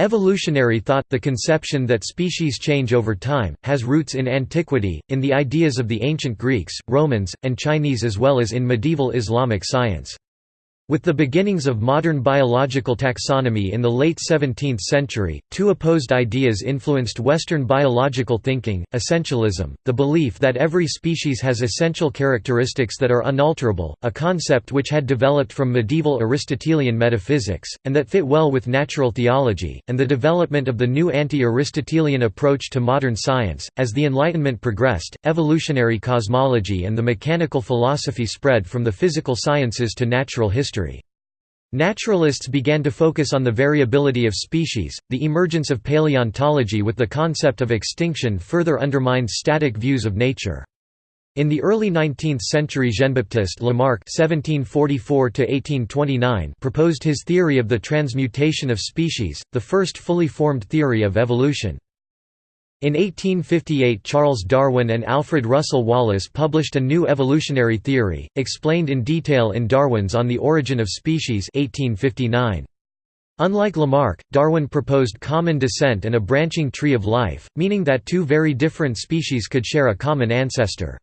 Evolutionary thought, the conception that species change over time, has roots in antiquity, in the ideas of the ancient Greeks, Romans, and Chinese as well as in medieval Islamic science. With the beginnings of modern biological taxonomy in the late 17th century, two opposed ideas influenced Western biological thinking, essentialism, the belief that every species has essential characteristics that are unalterable, a concept which had developed from medieval Aristotelian metaphysics, and that fit well with natural theology, and the development of the new anti-Aristotelian approach to modern science. As the Enlightenment progressed, evolutionary cosmology and the mechanical philosophy spread from the physical sciences to natural history. Naturalists began to focus on the variability of species. The emergence of paleontology with the concept of extinction further undermined static views of nature. In the early 19th century Jean-Baptiste Lamarck (1744–1829) proposed his theory of the transmutation of species, the first fully formed theory of evolution. In 1858 Charles Darwin and Alfred Russel Wallace published a new evolutionary theory, explained in detail in Darwin's On the Origin of Species 1859. Unlike Lamarck, Darwin proposed common descent and a branching tree of life, meaning that two very different species could share a common ancestor.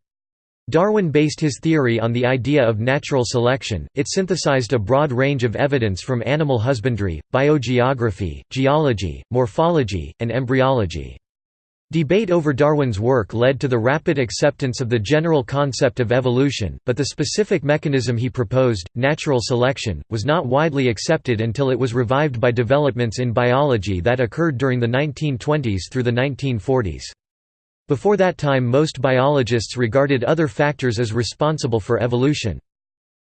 Darwin based his theory on the idea of natural selection, it synthesized a broad range of evidence from animal husbandry, biogeography, geology, morphology, and embryology. Debate over Darwin's work led to the rapid acceptance of the general concept of evolution, but the specific mechanism he proposed, natural selection, was not widely accepted until it was revived by developments in biology that occurred during the 1920s through the 1940s. Before that time most biologists regarded other factors as responsible for evolution.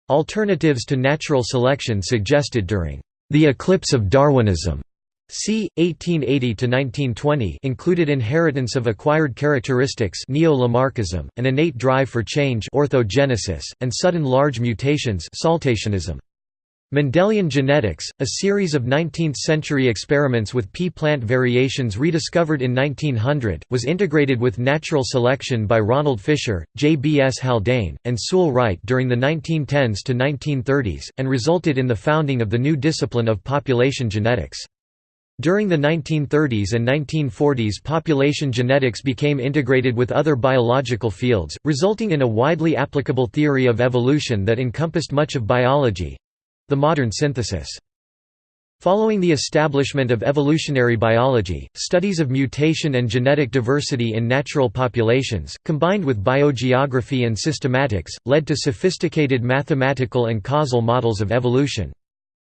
Alternatives to natural selection suggested during the eclipse of Darwinism c. 1880–1920 included inheritance of acquired characteristics neo-Lamarckism, an innate drive for change orthogenesis, and sudden large mutations saltationism. Mendelian genetics, a series of 19th-century experiments with pea plant variations rediscovered in 1900, was integrated with natural selection by Ronald Fisher, J. B. S. Haldane, and Sewall Wright during the 1910s to 1930s, and resulted in the founding of the new discipline of population genetics. During the 1930s and 1940s population genetics became integrated with other biological fields, resulting in a widely applicable theory of evolution that encompassed much of biology—the modern synthesis. Following the establishment of evolutionary biology, studies of mutation and genetic diversity in natural populations, combined with biogeography and systematics, led to sophisticated mathematical and causal models of evolution.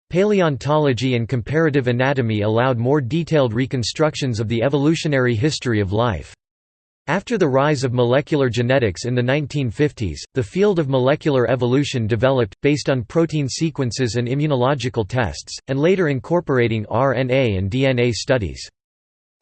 Paleontology and comparative anatomy allowed more detailed reconstructions of the evolutionary history of life. After the rise of molecular genetics in the 1950s, the field of molecular evolution developed, based on protein sequences and immunological tests, and later incorporating RNA and DNA studies.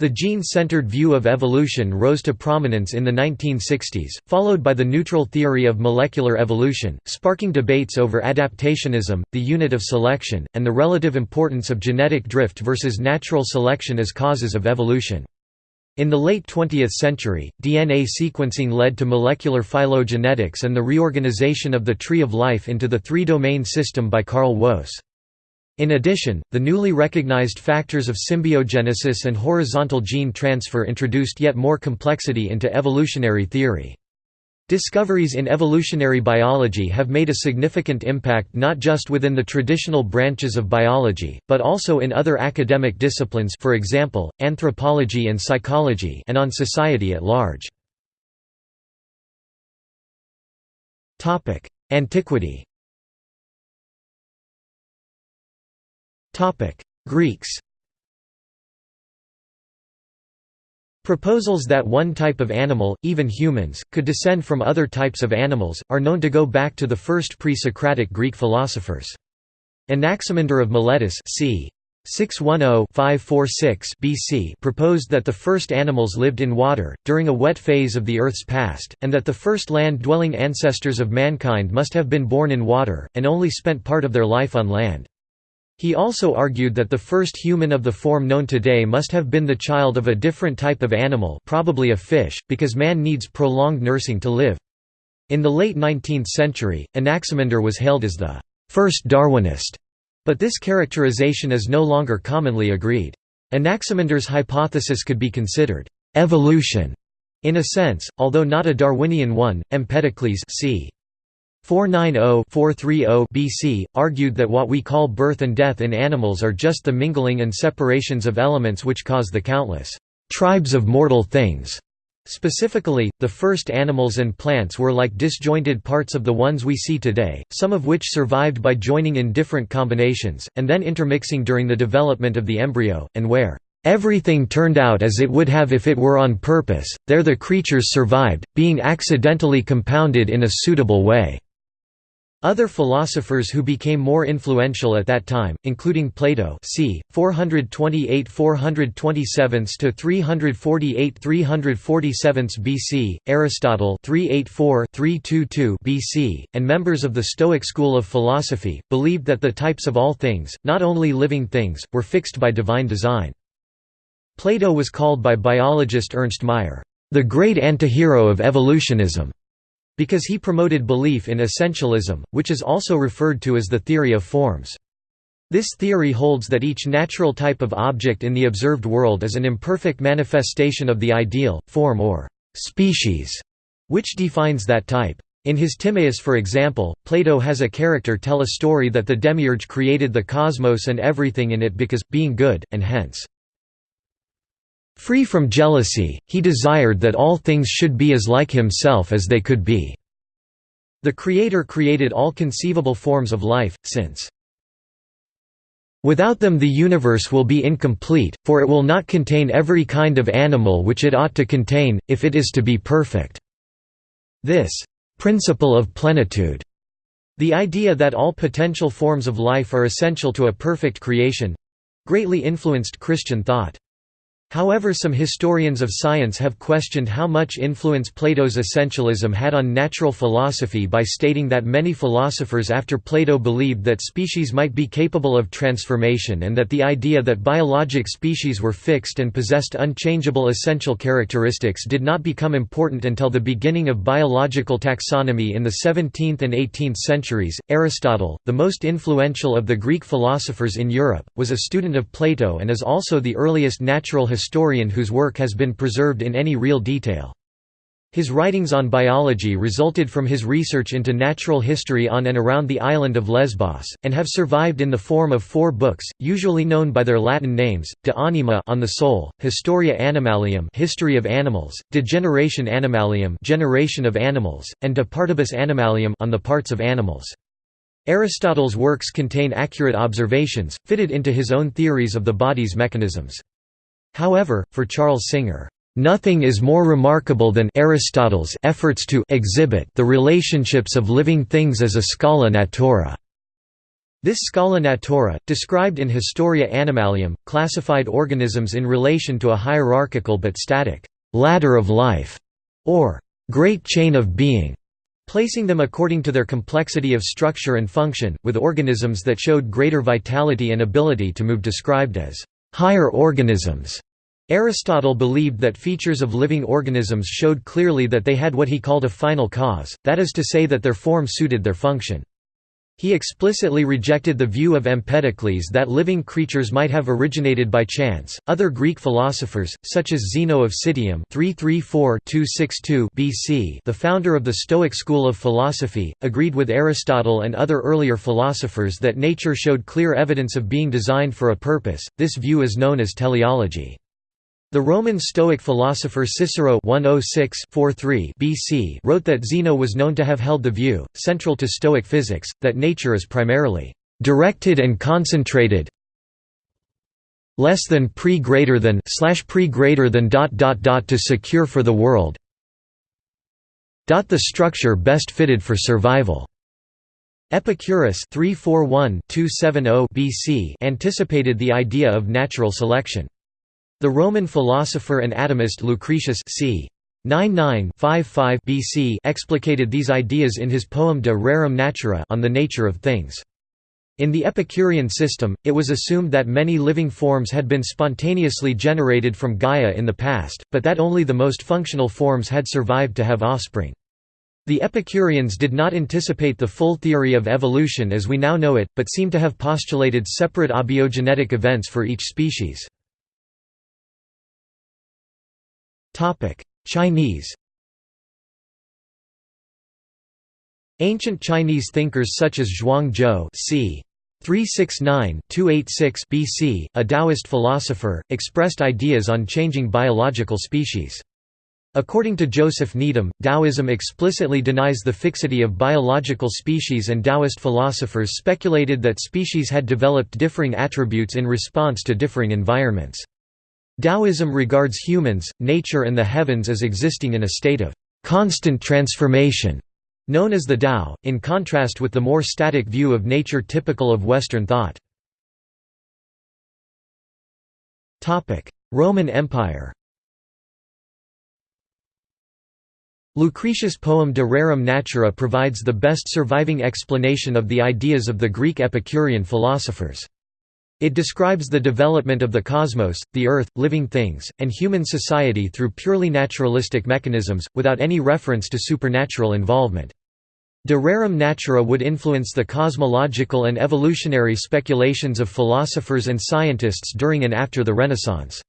The gene-centered view of evolution rose to prominence in the 1960s, followed by the neutral theory of molecular evolution, sparking debates over adaptationism, the unit of selection, and the relative importance of genetic drift versus natural selection as causes of evolution. In the late 20th century, DNA sequencing led to molecular phylogenetics and the reorganization of the tree of life into the three-domain system by Carl Woese. In addition, the newly recognized factors of symbiogenesis and horizontal gene transfer introduced yet more complexity into evolutionary theory. Discoveries in evolutionary biology have made a significant impact not just within the traditional branches of biology, but also in other academic disciplines for example, anthropology and psychology and on society at large. Antiquity Greeks Proposals that one type of animal, even humans, could descend from other types of animals, are known to go back to the first pre-Socratic Greek philosophers. Anaximander of Miletus c. 610-546 BC proposed that the first animals lived in water, during a wet phase of the Earth's past, and that the first land-dwelling ancestors of mankind must have been born in water, and only spent part of their life on land. He also argued that the first human of the form known today must have been the child of a different type of animal probably a fish, because man needs prolonged nursing to live. In the late 19th century, Anaximander was hailed as the first Darwinist, but this characterization is no longer commonly agreed. Anaximander's hypothesis could be considered evolution in a sense, although not a Darwinian one. Empedocles c. 490-430 BC, argued that what we call birth and death in animals are just the mingling and separations of elements which cause the countless tribes of mortal things. Specifically, the first animals and plants were like disjointed parts of the ones we see today, some of which survived by joining in different combinations, and then intermixing during the development of the embryo, and where Everything turned out as it would have if it were on purpose, there the creatures survived, being accidentally compounded in a suitable way. Other philosophers who became more influential at that time, including Plato c. 428–427–348–347 BC, Aristotle 384–322 BC, and members of the Stoic school of philosophy, believed that the types of all things, not only living things, were fixed by divine design. Plato was called by biologist Ernst Mayr, "...the great antihero of evolutionism." Because he promoted belief in essentialism, which is also referred to as the theory of forms. This theory holds that each natural type of object in the observed world is an imperfect manifestation of the ideal, form or species, which defines that type. In his Timaeus for example, Plato has a character tell a story that the demiurge created the cosmos and everything in it because, being good, and hence Free from jealousy, he desired that all things should be as like himself as they could be. The Creator created all conceivable forms of life, since Without them the universe will be incomplete, for it will not contain every kind of animal which it ought to contain, if it is to be perfect." This «principle of plenitude» the idea that all potential forms of life are essential to a perfect creation—greatly influenced Christian thought. However some historians of science have questioned how much influence Plato's essentialism had on natural philosophy by stating that many philosophers after Plato believed that species might be capable of transformation and that the idea that biologic species were fixed and possessed unchangeable essential characteristics did not become important until the beginning of biological taxonomy in the 17th and 18th centuries. Aristotle, the most influential of the Greek philosophers in Europe, was a student of Plato and is also the earliest natural historian historian whose work has been preserved in any real detail. His writings on biology resulted from his research into natural history on and around the island of Lesbos, and have survived in the form of four books, usually known by their Latin names: De Anima on the Soul, Historia Animalium, History of Animals, De Generatione Animalium, Generation of Animals, and De Partibus Animalium, on the Parts of Animals. Aristotle's works contain accurate observations, fitted into his own theories of the body's mechanisms. However, for Charles Singer, Nothing is more remarkable than Aristotle's efforts to exhibit the relationships of living things as a scala natura. This scala natura, described in Historia Animalium, classified organisms in relation to a hierarchical but static ladder of life, or great chain of being, placing them according to their complexity of structure and function, with organisms that showed greater vitality and ability to move described as higher organisms. Aristotle believed that features of living organisms showed clearly that they had what he called a final cause, that is to say that their form suited their function. He explicitly rejected the view of Empedocles that living creatures might have originated by chance. Other Greek philosophers, such as Zeno of Citium (334–262 BC), the founder of the Stoic school of philosophy, agreed with Aristotle and other earlier philosophers that nature showed clear evidence of being designed for a purpose. This view is known as teleology. The Roman Stoic philosopher Cicero 106 BC wrote that Zeno was known to have held the view, central to Stoic physics, that nature is primarily directed and concentrated less than pre greater than slash pre greater than dot dot dot to secure for the world dot the structure best fitted for survival. Epicurus 341-270 BC anticipated the idea of natural selection the Roman philosopher and atomist Lucretius c. 99-55 BC explicated these ideas in his poem De Rerum Natura on the nature of things. In the Epicurean system, it was assumed that many living forms had been spontaneously generated from Gaia in the past, but that only the most functional forms had survived to have offspring. The Epicureans did not anticipate the full theory of evolution as we now know it, but seem to have postulated separate abiogenetic events for each species. Chinese Ancient Chinese thinkers such as Zhuang Zhou c. 369–286 BC, a Taoist philosopher, expressed ideas on changing biological species. According to Joseph Needham, Taoism explicitly denies the fixity of biological species and Taoist philosophers speculated that species had developed differing attributes in response to differing environments. Taoism regards humans, nature and the heavens as existing in a state of constant transformation, known as the Tao, in contrast with the more static view of nature typical of Western thought. Roman Empire Lucretius' poem De Rerum Natura provides the best surviving explanation of the ideas of the Greek Epicurean philosophers. It describes the development of the cosmos, the earth, living things, and human society through purely naturalistic mechanisms, without any reference to supernatural involvement. De rerum natura would influence the cosmological and evolutionary speculations of philosophers and scientists during and after the Renaissance.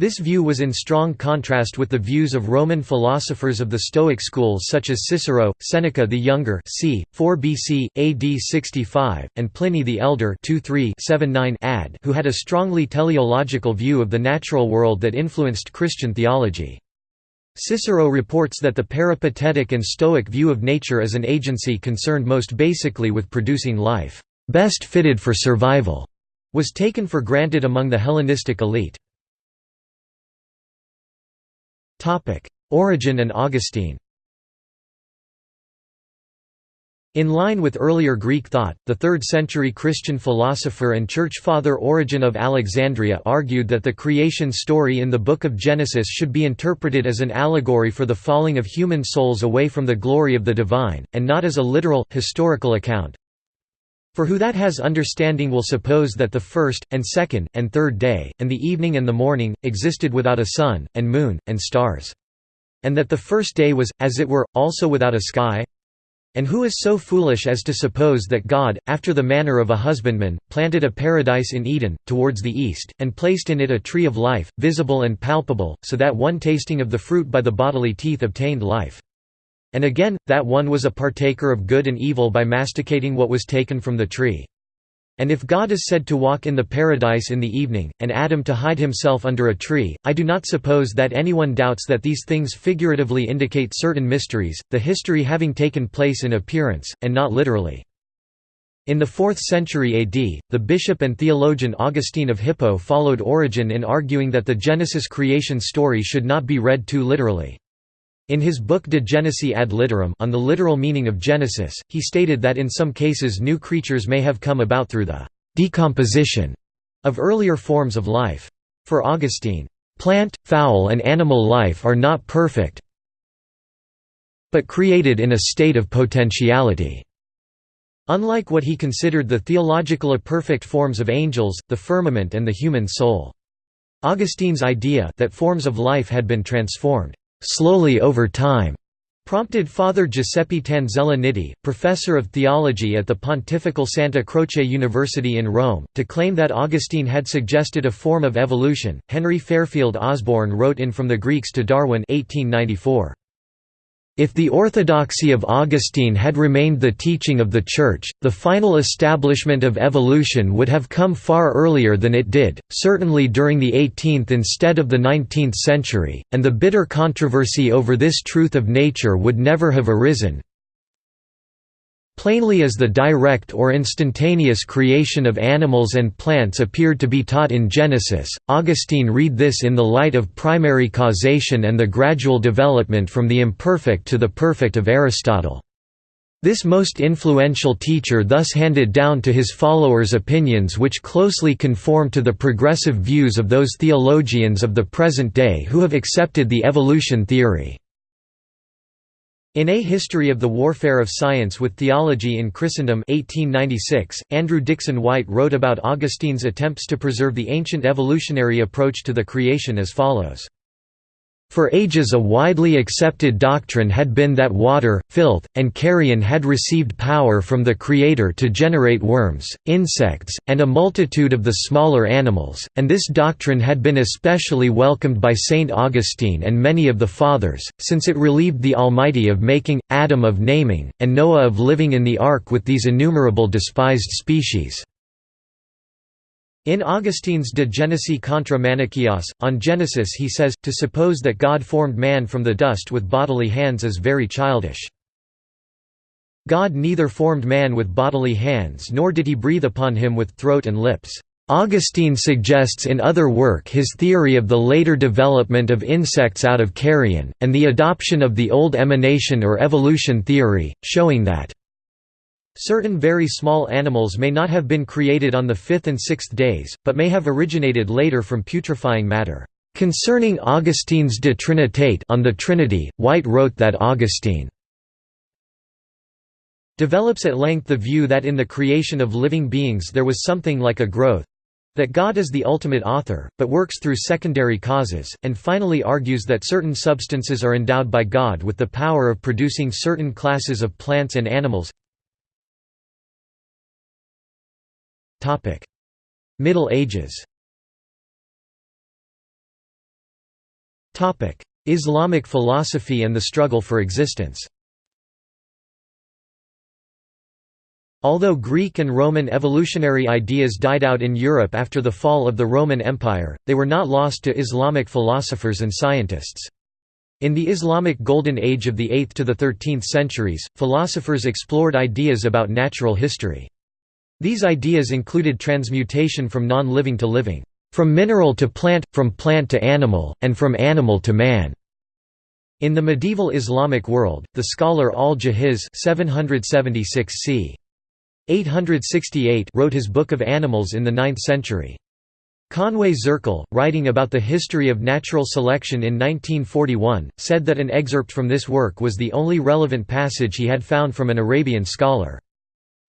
This view was in strong contrast with the views of Roman philosophers of the Stoic school such as Cicero, Seneca the Younger c. 4 BC, AD 65, and Pliny the Elder 2-3-7-9 AD who had a strongly teleological view of the natural world that influenced Christian theology. Cicero reports that the peripatetic and Stoic view of nature as an agency concerned most basically with producing life, best fitted for survival, was taken for granted among the Hellenistic elite. Origen and Augustine In line with earlier Greek thought, the 3rd-century Christian philosopher and church father Origen of Alexandria argued that the creation story in the Book of Genesis should be interpreted as an allegory for the falling of human souls away from the glory of the divine, and not as a literal, historical account. For who that has understanding will suppose that the first, and second, and third day, and the evening and the morning, existed without a sun, and moon, and stars. And that the first day was, as it were, also without a sky? And who is so foolish as to suppose that God, after the manner of a husbandman, planted a paradise in Eden, towards the east, and placed in it a tree of life, visible and palpable, so that one tasting of the fruit by the bodily teeth obtained life? And again, that one was a partaker of good and evil by masticating what was taken from the tree. And if God is said to walk in the paradise in the evening, and Adam to hide himself under a tree, I do not suppose that anyone doubts that these things figuratively indicate certain mysteries, the history having taken place in appearance, and not literally. In the 4th century AD, the bishop and theologian Augustine of Hippo followed Origen in arguing that the Genesis creation story should not be read too literally. In his book De Genesi ad litteram on the literal meaning of Genesis, he stated that in some cases new creatures may have come about through the «decomposition» of earlier forms of life. For Augustine, «plant, fowl and animal life are not perfect but created in a state of potentiality». Unlike what he considered the theological imperfect forms of angels, the firmament and the human soul. Augustine's idea that forms of life had been transformed slowly over time, prompted Father Giuseppe Tanzella Nitti, professor of theology at the Pontifical Santa Croce University in Rome, to claim that Augustine had suggested a form of evolution. Henry Fairfield Osborn wrote in From the Greeks to Darwin 1894. If the orthodoxy of Augustine had remained the teaching of the Church, the final establishment of evolution would have come far earlier than it did, certainly during the 18th instead of the 19th century, and the bitter controversy over this truth of nature would never have arisen, Plainly as the direct or instantaneous creation of animals and plants appeared to be taught in Genesis, Augustine read this in the light of primary causation and the gradual development from the imperfect to the perfect of Aristotle. This most influential teacher thus handed down to his followers opinions which closely conform to the progressive views of those theologians of the present day who have accepted the evolution theory. In A History of the Warfare of Science with Theology in Christendom 1896, Andrew Dickson White wrote about Augustine's attempts to preserve the ancient evolutionary approach to the creation as follows. For ages a widely accepted doctrine had been that water, filth, and carrion had received power from the Creator to generate worms, insects, and a multitude of the smaller animals, and this doctrine had been especially welcomed by Saint Augustine and many of the Fathers, since it relieved the Almighty of making, Adam of naming, and Noah of living in the ark with these innumerable despised species. In Augustine's De Genesi contra Manichaeos, on Genesis he says, to suppose that God formed man from the dust with bodily hands is very childish. God neither formed man with bodily hands nor did he breathe upon him with throat and lips. Augustine suggests in other work his theory of the later development of insects out of carrion, and the adoption of the old emanation or evolution theory, showing that Certain very small animals may not have been created on the fifth and sixth days, but may have originated later from putrefying matter. Concerning Augustine's De Trinitate on the Trinity, White wrote that Augustine develops at length the view that in the creation of living beings there was something like a growth that God is the ultimate author, but works through secondary causes, and finally argues that certain substances are endowed by God with the power of producing certain classes of plants and animals Middle Ages Islamic philosophy and the struggle for existence Although Greek and Roman evolutionary ideas died out in Europe after the fall of the Roman Empire, they were not lost to Islamic philosophers and scientists. In the Islamic Golden Age of the 8th to the 13th centuries, philosophers explored ideas about natural history. These ideas included transmutation from non-living to living, from mineral to plant, from plant to animal, and from animal to man. In the medieval Islamic world, the scholar al-Jahiz c. 868 wrote his Book of Animals in the 9th century. Conway Zirkle, writing about the history of natural selection in 1941, said that an excerpt from this work was the only relevant passage he had found from an Arabian scholar.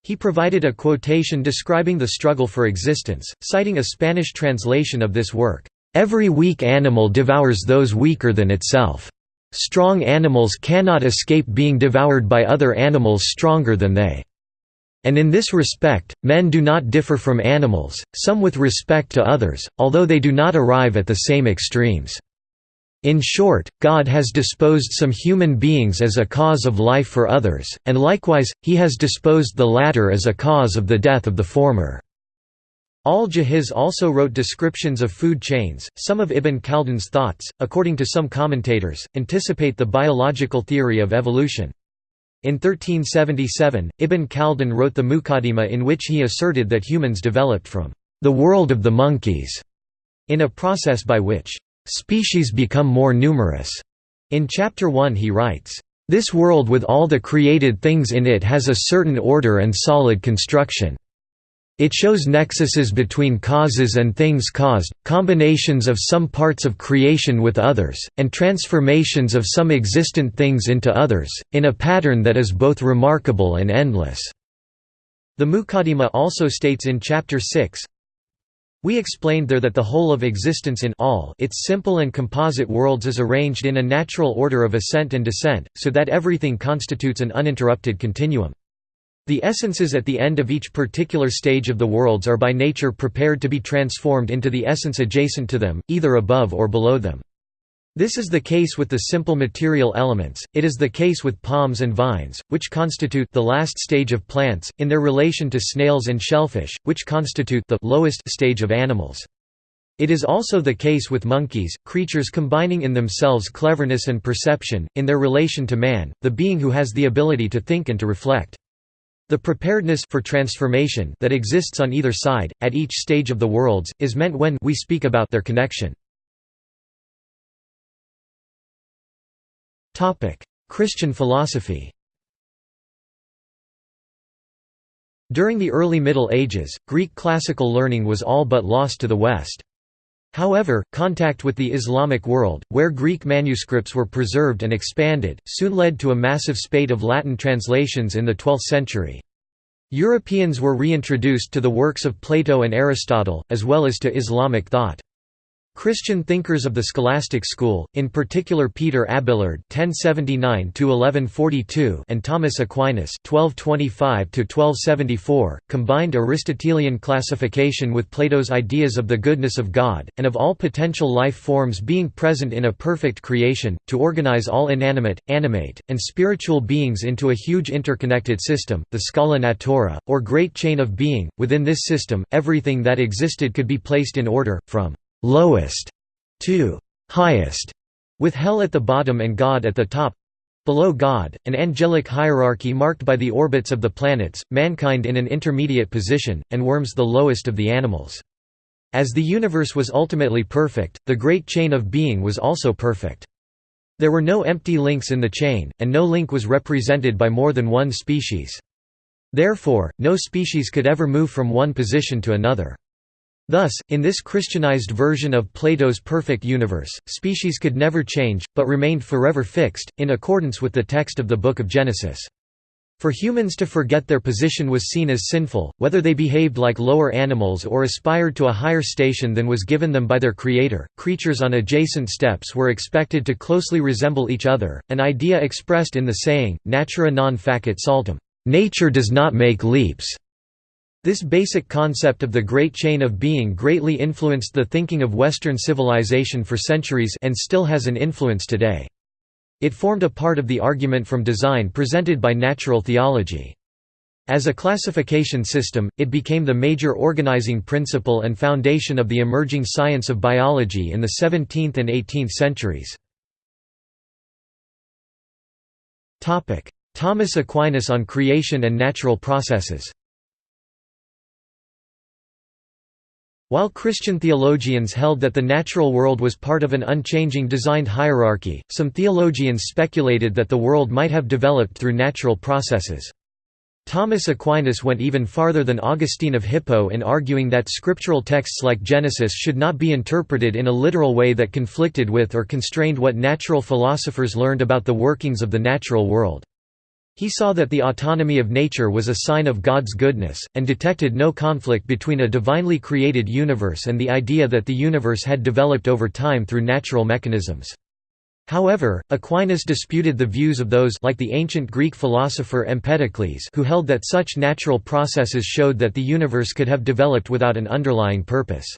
He provided a quotation describing the struggle for existence, citing a Spanish translation of this work, "...every weak animal devours those weaker than itself. Strong animals cannot escape being devoured by other animals stronger than they. And in this respect, men do not differ from animals, some with respect to others, although they do not arrive at the same extremes." In short, God has disposed some human beings as a cause of life for others, and likewise, he has disposed the latter as a cause of the death of the former. Al-Jahiz also wrote descriptions of food chains. Some of Ibn Khaldun's thoughts, according to some commentators, anticipate the biological theory of evolution. In 1377, Ibn Khaldun wrote the Muqaddimah in which he asserted that humans developed from the world of the monkeys, in a process by which Species become more numerous. In Chapter 1 he writes, "...this world with all the created things in it has a certain order and solid construction. It shows nexuses between causes and things caused, combinations of some parts of creation with others, and transformations of some existent things into others, in a pattern that is both remarkable and endless." The Muqaddimah also states in Chapter 6, we explained there that the whole of existence in all its simple and composite worlds is arranged in a natural order of ascent and descent, so that everything constitutes an uninterrupted continuum. The essences at the end of each particular stage of the worlds are by nature prepared to be transformed into the essence adjacent to them, either above or below them. This is the case with the simple material elements, it is the case with palms and vines, which constitute the last stage of plants, in their relation to snails and shellfish, which constitute the lowest stage of animals. It is also the case with monkeys, creatures combining in themselves cleverness and perception, in their relation to man, the being who has the ability to think and to reflect. The preparedness for transformation that exists on either side, at each stage of the worlds, is meant when we speak about their connection. Christian philosophy During the early Middle Ages, Greek classical learning was all but lost to the West. However, contact with the Islamic world, where Greek manuscripts were preserved and expanded, soon led to a massive spate of Latin translations in the 12th century. Europeans were reintroduced to the works of Plato and Aristotle, as well as to Islamic thought. Christian thinkers of the scholastic school, in particular Peter Abelard (1079–1142) and Thomas Aquinas (1225–1274), combined Aristotelian classification with Plato's ideas of the goodness of God and of all potential life forms being present in a perfect creation, to organize all inanimate, animate, and spiritual beings into a huge interconnected system, the Scala Natura, or Great Chain of Being. Within this system, everything that existed could be placed in order, from lowest to highest, with hell at the bottom and God at the top. Below God, an angelic hierarchy marked by the orbits of the planets, mankind in an intermediate position, and worms the lowest of the animals. As the universe was ultimately perfect, the great chain of being was also perfect. There were no empty links in the chain, and no link was represented by more than one species. Therefore, no species could ever move from one position to another. Thus, in this Christianized version of Plato's perfect universe, species could never change, but remained forever fixed, in accordance with the text of the Book of Genesis. For humans to forget their position was seen as sinful, whether they behaved like lower animals or aspired to a higher station than was given them by their Creator. Creatures on adjacent steps were expected to closely resemble each other, an idea expressed in the saying, natura non facit saltum, nature does not make leaps. This basic concept of the great chain of being greatly influenced the thinking of Western civilization for centuries and still has an influence today. It formed a part of the argument from design presented by natural theology. As a classification system, it became the major organizing principle and foundation of the emerging science of biology in the 17th and 18th centuries. Thomas Aquinas on creation and natural processes While Christian theologians held that the natural world was part of an unchanging designed hierarchy, some theologians speculated that the world might have developed through natural processes. Thomas Aquinas went even farther than Augustine of Hippo in arguing that scriptural texts like Genesis should not be interpreted in a literal way that conflicted with or constrained what natural philosophers learned about the workings of the natural world. He saw that the autonomy of nature was a sign of God's goodness, and detected no conflict between a divinely created universe and the idea that the universe had developed over time through natural mechanisms. However, Aquinas disputed the views of those like the ancient Greek philosopher Empedocles who held that such natural processes showed that the universe could have developed without an underlying purpose.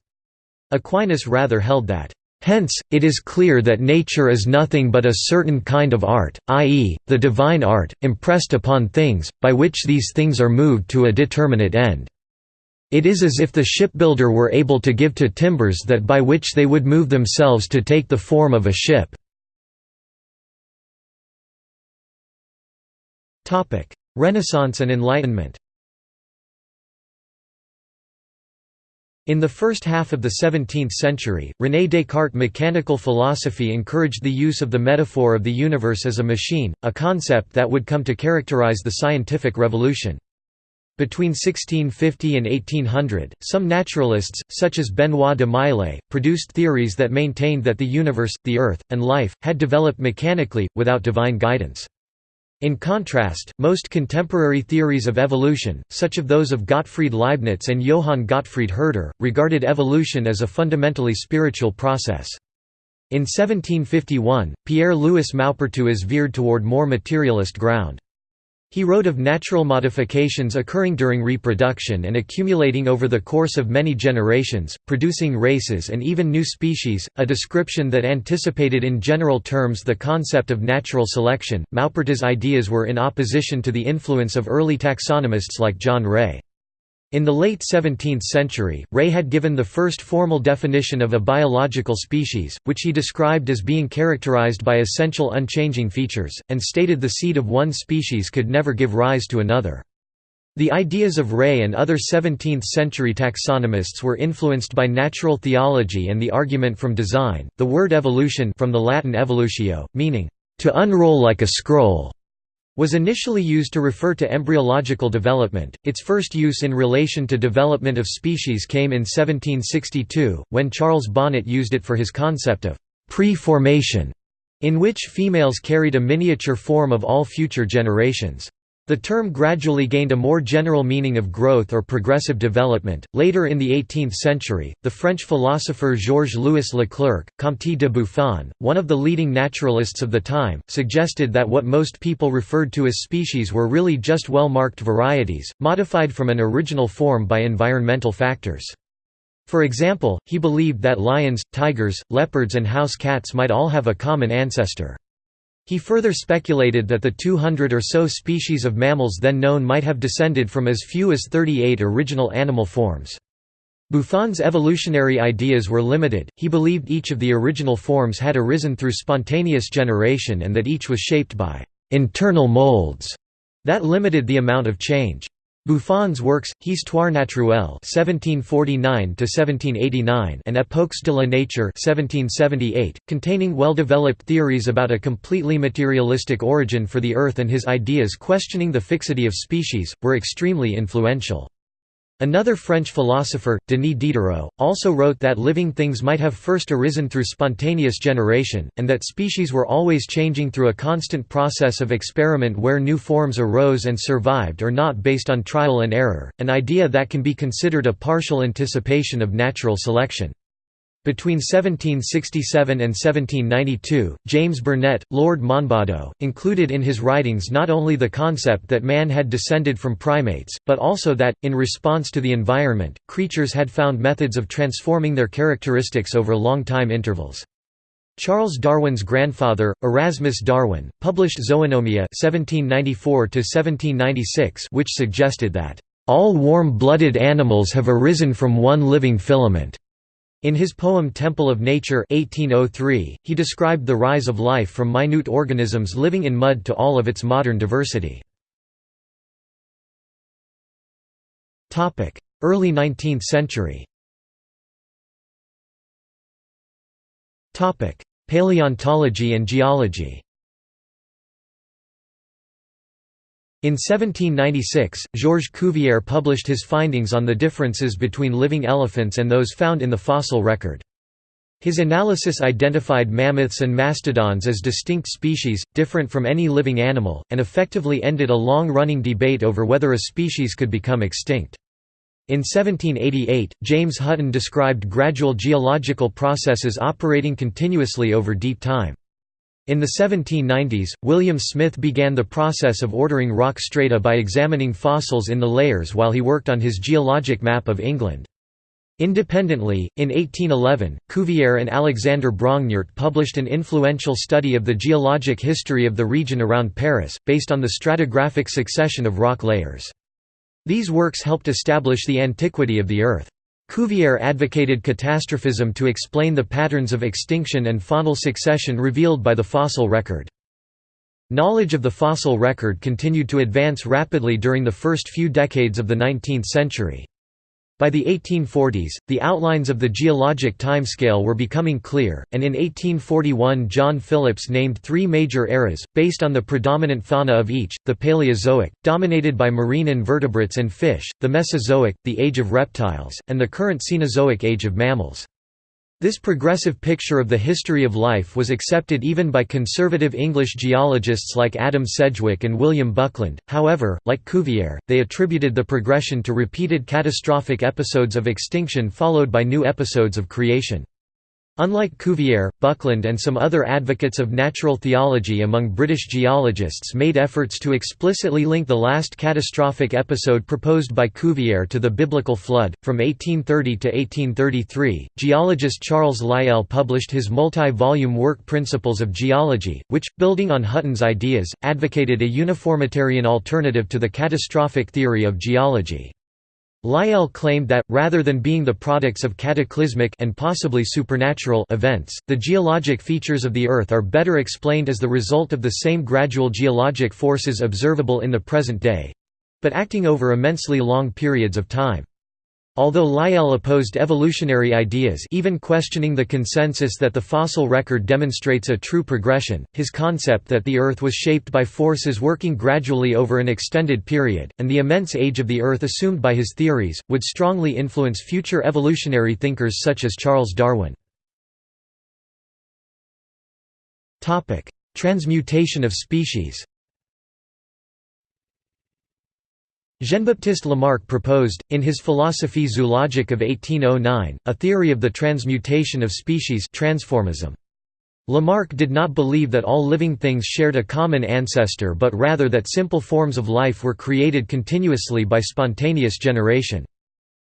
Aquinas rather held that Hence, it is clear that nature is nothing but a certain kind of art, i.e., the divine art, impressed upon things, by which these things are moved to a determinate end. It is as if the shipbuilder were able to give to timbers that by which they would move themselves to take the form of a ship. Renaissance and Enlightenment In the first half of the 17th century, René Descartes' mechanical philosophy encouraged the use of the metaphor of the universe as a machine, a concept that would come to characterize the scientific revolution. Between 1650 and 1800, some naturalists, such as Benoit de Maillet, produced theories that maintained that the universe, the Earth, and life, had developed mechanically, without divine guidance. In contrast, most contemporary theories of evolution, such as those of Gottfried Leibniz and Johann Gottfried Herder, regarded evolution as a fundamentally spiritual process. In 1751, Pierre-Louis Maupertuis veered toward more materialist ground. He wrote of natural modifications occurring during reproduction and accumulating over the course of many generations, producing races and even new species, a description that anticipated in general terms the concept of natural selection. Maupertuis' ideas were in opposition to the influence of early taxonomists like John Ray. In the late 17th century, Ray had given the first formal definition of a biological species, which he described as being characterized by essential unchanging features, and stated the seed of one species could never give rise to another. The ideas of Ray and other 17th-century taxonomists were influenced by natural theology and the argument from design. The word evolution from the Latin evolutio, meaning to unroll like a scroll, was initially used to refer to embryological development. Its first use in relation to development of species came in 1762, when Charles Bonnet used it for his concept of pre-formation, in which females carried a miniature form of all future generations. The term gradually gained a more general meaning of growth or progressive development. Later in the 18th century, the French philosopher Georges Louis Leclerc, Comte de Buffon, one of the leading naturalists of the time, suggested that what most people referred to as species were really just well marked varieties, modified from an original form by environmental factors. For example, he believed that lions, tigers, leopards, and house cats might all have a common ancestor. He further speculated that the 200 or so species of mammals then known might have descended from as few as 38 original animal forms. Buffon's evolutionary ideas were limited, he believed each of the original forms had arisen through spontaneous generation and that each was shaped by «internal molds» that limited the amount of change. Buffon's works, Histoire naturelle (1749–1789) and Époques de la nature (1778), containing well-developed theories about a completely materialistic origin for the Earth and his ideas questioning the fixity of species, were extremely influential. Another French philosopher, Denis Diderot, also wrote that living things might have first arisen through spontaneous generation, and that species were always changing through a constant process of experiment where new forms arose and survived or not based on trial and error, an idea that can be considered a partial anticipation of natural selection. Between 1767 and 1792, James Burnet, Lord Monboddo, included in his writings not only the concept that man had descended from primates, but also that, in response to the environment, creatures had found methods of transforming their characteristics over long time intervals. Charles Darwin's grandfather, Erasmus Darwin, published Zoonomia 1794 which suggested that, "...all warm-blooded animals have arisen from one living filament." In his poem Temple of Nature 1803, he described the rise of life from minute organisms living in mud to all of its modern diversity. Early 19th century Paleontology and geology In 1796, Georges Cuvier published his findings on the differences between living elephants and those found in the fossil record. His analysis identified mammoths and mastodons as distinct species, different from any living animal, and effectively ended a long-running debate over whether a species could become extinct. In 1788, James Hutton described gradual geological processes operating continuously over deep time. In the 1790s, William Smith began the process of ordering rock strata by examining fossils in the layers while he worked on his geologic map of England. Independently, in 1811, Cuvier and Alexander Brongniart published an influential study of the geologic history of the region around Paris, based on the stratigraphic succession of rock layers. These works helped establish the antiquity of the Earth. Cuvier advocated catastrophism to explain the patterns of extinction and faunal succession revealed by the fossil record. Knowledge of the fossil record continued to advance rapidly during the first few decades of the 19th century. By the 1840s, the outlines of the geologic timescale were becoming clear, and in 1841 John Phillips named three major eras, based on the predominant fauna of each, the Paleozoic, dominated by marine invertebrates and fish, the Mesozoic, the age of reptiles, and the current Cenozoic age of mammals. This progressive picture of the history of life was accepted even by conservative English geologists like Adam Sedgwick and William Buckland, however, like Cuvier, they attributed the progression to repeated catastrophic episodes of extinction followed by new episodes of creation. Unlike Cuvier, Buckland and some other advocates of natural theology among British geologists made efforts to explicitly link the last catastrophic episode proposed by Cuvier to the biblical flood. From 1830 to 1833, geologist Charles Lyell published his multi-volume work Principles of Geology, which, building on Hutton's ideas, advocated a uniformitarian alternative to the catastrophic theory of geology. Lyell claimed that, rather than being the products of cataclysmic and possibly supernatural events, the geologic features of the Earth are better explained as the result of the same gradual geologic forces observable in the present day—but acting over immensely long periods of time. Although Lyell opposed evolutionary ideas even questioning the consensus that the fossil record demonstrates a true progression, his concept that the Earth was shaped by forces working gradually over an extended period, and the immense age of the Earth assumed by his theories, would strongly influence future evolutionary thinkers such as Charles Darwin. Transmutation of species Jean-Baptiste Lamarck proposed, in his Philosophie zoologique of 1809, a theory of the transmutation of species transformism. Lamarck did not believe that all living things shared a common ancestor but rather that simple forms of life were created continuously by spontaneous generation.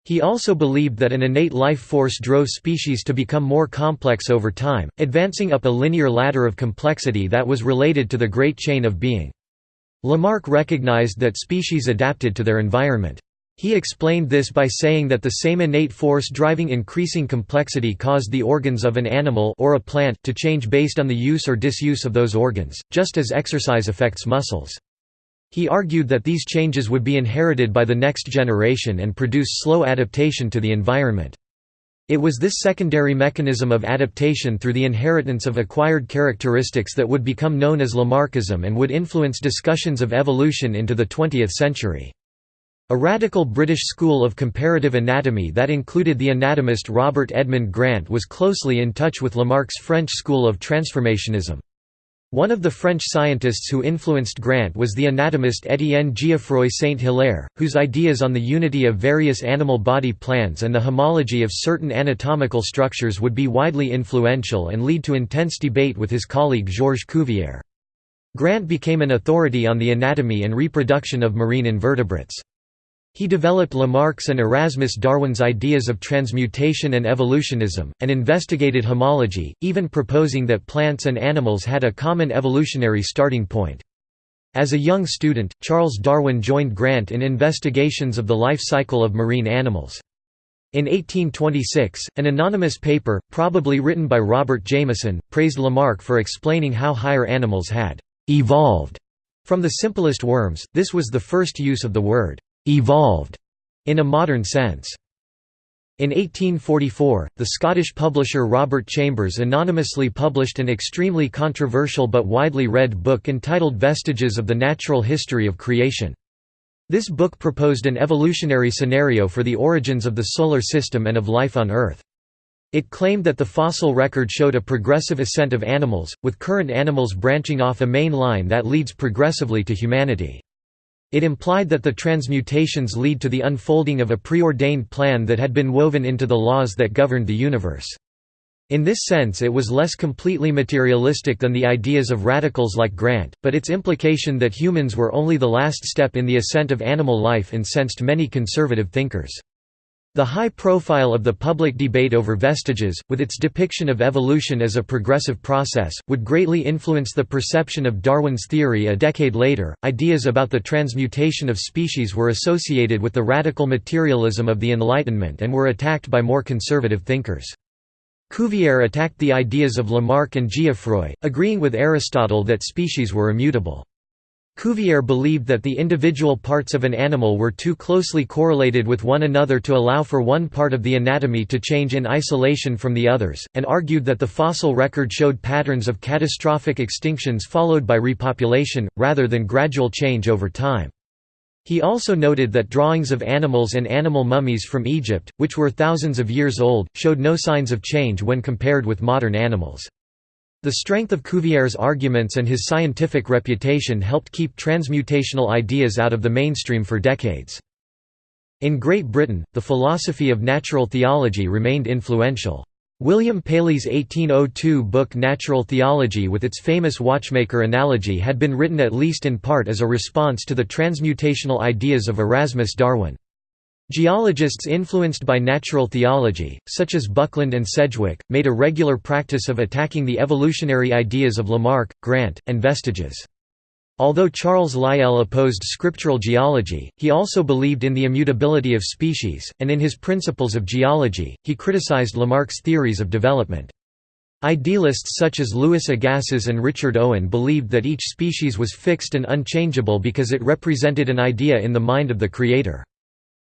He also believed that an innate life force drove species to become more complex over time, advancing up a linear ladder of complexity that was related to the Great Chain of Being. Lamarck recognized that species adapted to their environment. He explained this by saying that the same innate force driving increasing complexity caused the organs of an animal or a plant to change based on the use or disuse of those organs, just as exercise affects muscles. He argued that these changes would be inherited by the next generation and produce slow adaptation to the environment. It was this secondary mechanism of adaptation through the inheritance of acquired characteristics that would become known as Lamarckism and would influence discussions of evolution into the 20th century. A radical British school of comparative anatomy that included the anatomist Robert Edmund Grant was closely in touch with Lamarck's French school of transformationism. One of the French scientists who influenced Grant was the anatomist Étienne Geoffroy Saint-Hilaire, whose ideas on the unity of various animal body plans and the homology of certain anatomical structures would be widely influential and lead to intense debate with his colleague Georges Cuvier. Grant became an authority on the anatomy and reproduction of marine invertebrates. He developed Lamarck's and Erasmus Darwin's ideas of transmutation and evolutionism, and investigated homology, even proposing that plants and animals had a common evolutionary starting point. As a young student, Charles Darwin joined Grant in investigations of the life cycle of marine animals. In 1826, an anonymous paper, probably written by Robert Jameson, praised Lamarck for explaining how higher animals had «evolved» from the simplest worms. This was the first use of the word «evolved» in a modern sense. In 1844, the Scottish publisher Robert Chambers anonymously published an extremely controversial but widely read book entitled Vestiges of the Natural History of Creation. This book proposed an evolutionary scenario for the origins of the Solar System and of life on Earth. It claimed that the fossil record showed a progressive ascent of animals, with current animals branching off a main line that leads progressively to humanity. It implied that the transmutations lead to the unfolding of a preordained plan that had been woven into the laws that governed the universe. In this sense it was less completely materialistic than the ideas of radicals like Grant, but its implication that humans were only the last step in the ascent of animal life incensed many conservative thinkers. The high profile of the public debate over vestiges, with its depiction of evolution as a progressive process, would greatly influence the perception of Darwin's theory a decade later. Ideas about the transmutation of species were associated with the radical materialism of the Enlightenment and were attacked by more conservative thinkers. Cuvier attacked the ideas of Lamarck and Geoffroy, agreeing with Aristotle that species were immutable. Cuvier believed that the individual parts of an animal were too closely correlated with one another to allow for one part of the anatomy to change in isolation from the others, and argued that the fossil record showed patterns of catastrophic extinctions followed by repopulation, rather than gradual change over time. He also noted that drawings of animals and animal mummies from Egypt, which were thousands of years old, showed no signs of change when compared with modern animals. The strength of Cuvier's arguments and his scientific reputation helped keep transmutational ideas out of the mainstream for decades. In Great Britain, the philosophy of natural theology remained influential. William Paley's 1802 book Natural Theology with its famous watchmaker analogy had been written at least in part as a response to the transmutational ideas of Erasmus Darwin. Geologists influenced by natural theology, such as Buckland and Sedgwick, made a regular practice of attacking the evolutionary ideas of Lamarck, Grant, and Vestiges. Although Charles Lyell opposed scriptural geology, he also believed in the immutability of species, and in his Principles of Geology, he criticized Lamarck's theories of development. Idealists such as Louis Agassiz and Richard Owen believed that each species was fixed and unchangeable because it represented an idea in the mind of the Creator.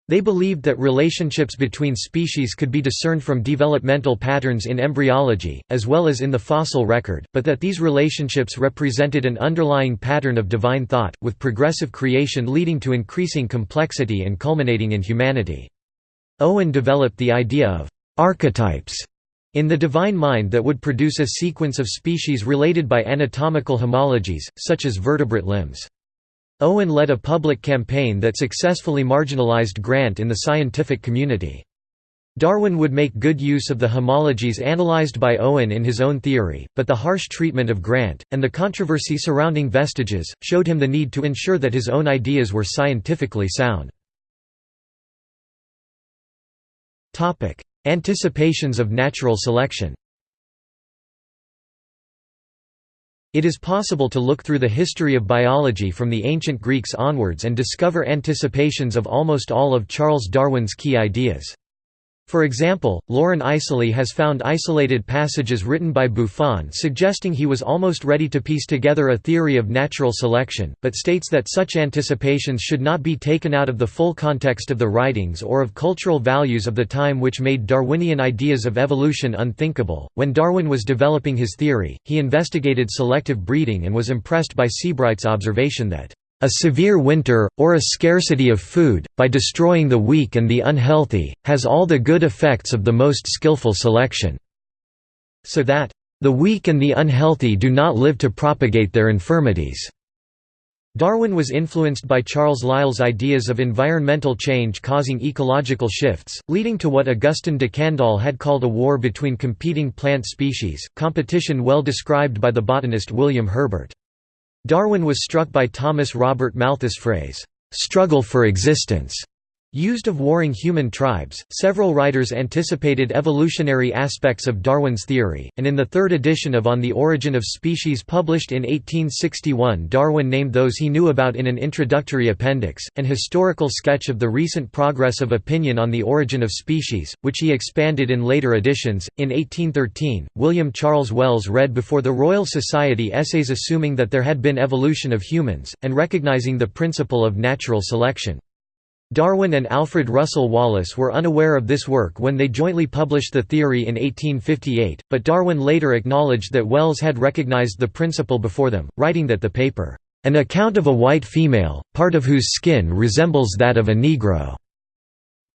They believed that relationships between species could be discerned from developmental patterns in embryology, as well as in the fossil record, but that these relationships represented an underlying pattern of divine thought, with progressive creation leading to increasing complexity and culminating in humanity. Owen developed the idea of archetypes in the divine mind that would produce a sequence of species related by anatomical homologies, such as vertebrate limbs. Owen led a public campaign that successfully marginalized Grant in the scientific community. Darwin would make good use of the homologies analyzed by Owen in his own theory, but the harsh treatment of Grant, and the controversy surrounding vestiges, showed him the need to ensure that his own ideas were scientifically sound. Anticipations of natural selection It is possible to look through the history of biology from the ancient Greeks onwards and discover anticipations of almost all of Charles Darwin's key ideas. For example, Loren Eiseley has found isolated passages written by Buffon suggesting he was almost ready to piece together a theory of natural selection, but states that such anticipations should not be taken out of the full context of the writings or of cultural values of the time which made Darwinian ideas of evolution unthinkable. When Darwin was developing his theory, he investigated selective breeding and was impressed by Sebright's observation that a severe winter, or a scarcity of food, by destroying the weak and the unhealthy, has all the good effects of the most skillful selection. So that, the weak and the unhealthy do not live to propagate their infirmities. Darwin was influenced by Charles Lyell's ideas of environmental change causing ecological shifts, leading to what Augustin de Candolle had called a war between competing plant species, competition well described by the botanist William Herbert. Darwin was struck by Thomas Robert Malthus' phrase, "'struggle for existence' Used of warring human tribes, several writers anticipated evolutionary aspects of Darwin's theory, and in the third edition of On the Origin of Species published in 1861 Darwin named those he knew about in an introductory appendix, an historical sketch of the recent progress of opinion on the origin of species, which he expanded in later editions. In 1813, William Charles Wells read before the Royal Society essays assuming that there had been evolution of humans, and recognizing the principle of natural selection. Darwin and Alfred Russel Wallace were unaware of this work when they jointly published the theory in 1858, but Darwin later acknowledged that Wells had recognized the principle before them, writing that the paper, "...an account of a white female, part of whose skin resembles that of a Negro,"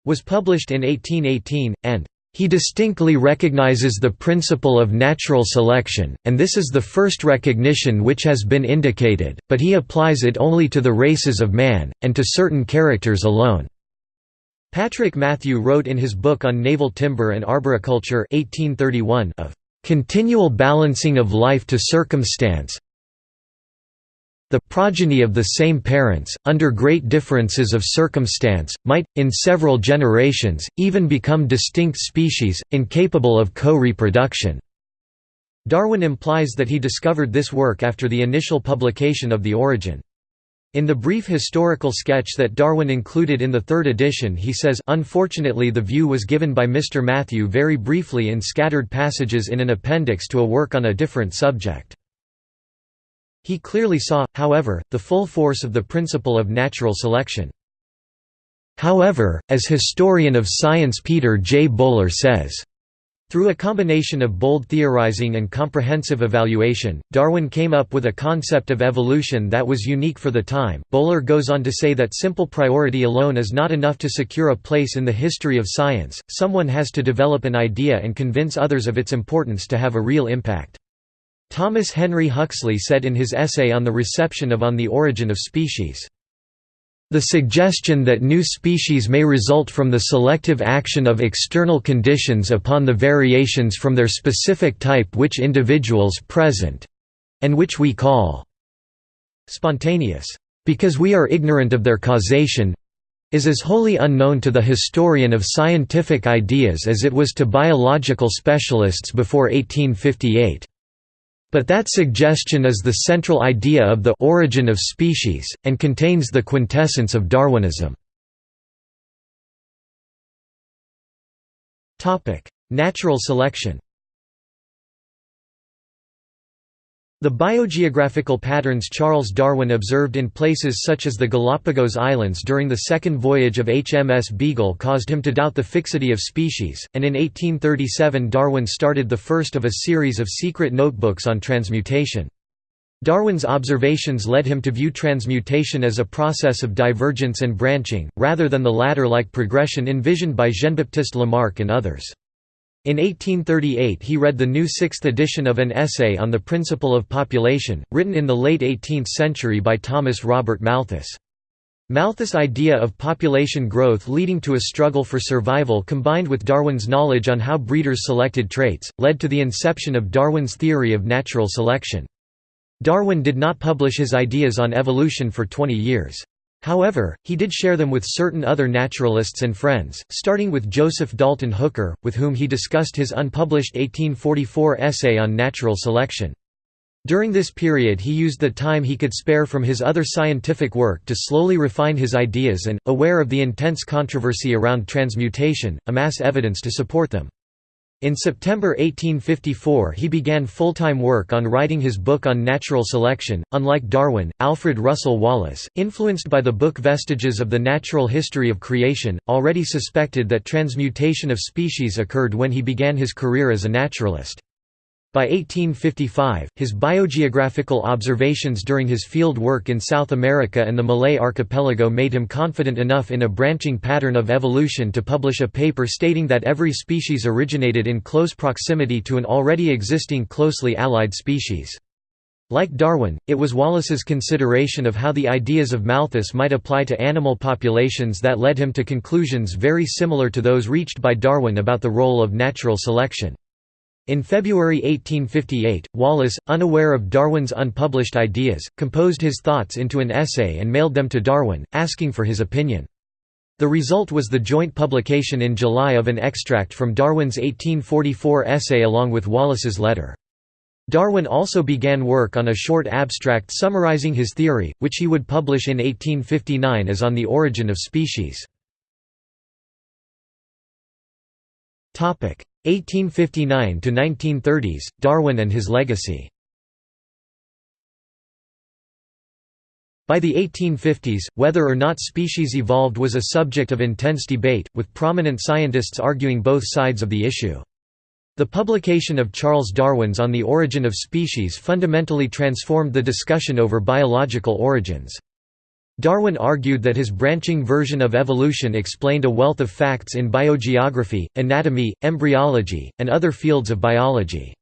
was published in 1818, and he distinctly recognizes the principle of natural selection, and this is the first recognition which has been indicated, but he applies it only to the races of man, and to certain characters alone. Patrick Matthew wrote in his book on naval timber and arboriculture 1831 of "...continual balancing of life to circumstance, the progeny of the same parents, under great differences of circumstance, might, in several generations, even become distinct species, incapable of co-reproduction." Darwin implies that he discovered this work after the initial publication of The Origin. In the brief historical sketch that Darwin included in the third edition he says, unfortunately the view was given by Mr. Matthew very briefly in scattered passages in an appendix to a work on a different subject. He clearly saw, however, the full force of the principle of natural selection. However, as historian of science Peter J. Bowler says, through a combination of bold theorizing and comprehensive evaluation, Darwin came up with a concept of evolution that was unique for the time. Bowler goes on to say that simple priority alone is not enough to secure a place in the history of science, someone has to develop an idea and convince others of its importance to have a real impact. Thomas Henry Huxley said in his essay on the reception of On the Origin of Species, the suggestion that new species may result from the selective action of external conditions upon the variations from their specific type which individuals present—and which we call spontaneous, because we are ignorant of their causation—is as wholly unknown to the historian of scientific ideas as it was to biological specialists before 1858. But that suggestion is the central idea of the origin of species, and contains the quintessence of Darwinism. Natural selection The biogeographical patterns Charles Darwin observed in places such as the Galapagos Islands during the second voyage of HMS Beagle caused him to doubt the fixity of species, and in 1837 Darwin started the first of a series of secret notebooks on transmutation. Darwin's observations led him to view transmutation as a process of divergence and branching, rather than the ladder-like progression envisioned by Jean-Baptiste Lamarck and others. In 1838 he read the new sixth edition of an essay on the principle of population, written in the late 18th century by Thomas Robert Malthus. Malthus' idea of population growth leading to a struggle for survival combined with Darwin's knowledge on how breeders selected traits, led to the inception of Darwin's theory of natural selection. Darwin did not publish his ideas on evolution for 20 years. However, he did share them with certain other naturalists and friends, starting with Joseph Dalton Hooker, with whom he discussed his unpublished 1844 essay on natural selection. During this period he used the time he could spare from his other scientific work to slowly refine his ideas and, aware of the intense controversy around transmutation, amass evidence to support them. In September 1854 he began full-time work on writing his book on natural selection. Unlike Darwin, Alfred Russel Wallace, influenced by the book Vestiges of the Natural History of Creation, already suspected that transmutation of species occurred when he began his career as a naturalist. By 1855, his biogeographical observations during his field work in South America and the Malay archipelago made him confident enough in a branching pattern of evolution to publish a paper stating that every species originated in close proximity to an already existing closely allied species. Like Darwin, it was Wallace's consideration of how the ideas of Malthus might apply to animal populations that led him to conclusions very similar to those reached by Darwin about the role of natural selection. In February 1858, Wallace, unaware of Darwin's unpublished ideas, composed his thoughts into an essay and mailed them to Darwin, asking for his opinion. The result was the joint publication in July of an extract from Darwin's 1844 essay along with Wallace's letter. Darwin also began work on a short abstract summarizing his theory, which he would publish in 1859 as On the Origin of Species. 1859 to 1930s Darwin and his legacy By the 1850s, whether or not species evolved was a subject of intense debate, with prominent scientists arguing both sides of the issue. The publication of Charles Darwin's On the Origin of Species fundamentally transformed the discussion over biological origins. Darwin argued that his branching version of evolution explained a wealth of facts in biogeography, anatomy, embryology, and other fields of biology.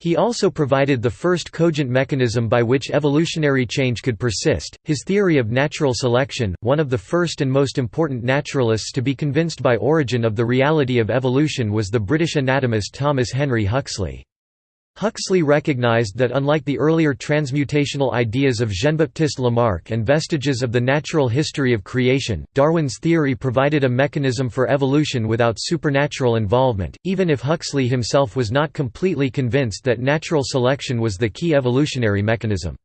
He also provided the first cogent mechanism by which evolutionary change could persist. His theory of natural selection, one of the first and most important naturalists to be convinced by origin of the reality of evolution, was the British anatomist Thomas Henry Huxley. Huxley recognized that unlike the earlier transmutational ideas of Jean-Baptiste Lamarck and vestiges of the natural history of creation, Darwin's theory provided a mechanism for evolution without supernatural involvement, even if Huxley himself was not completely convinced that natural selection was the key evolutionary mechanism.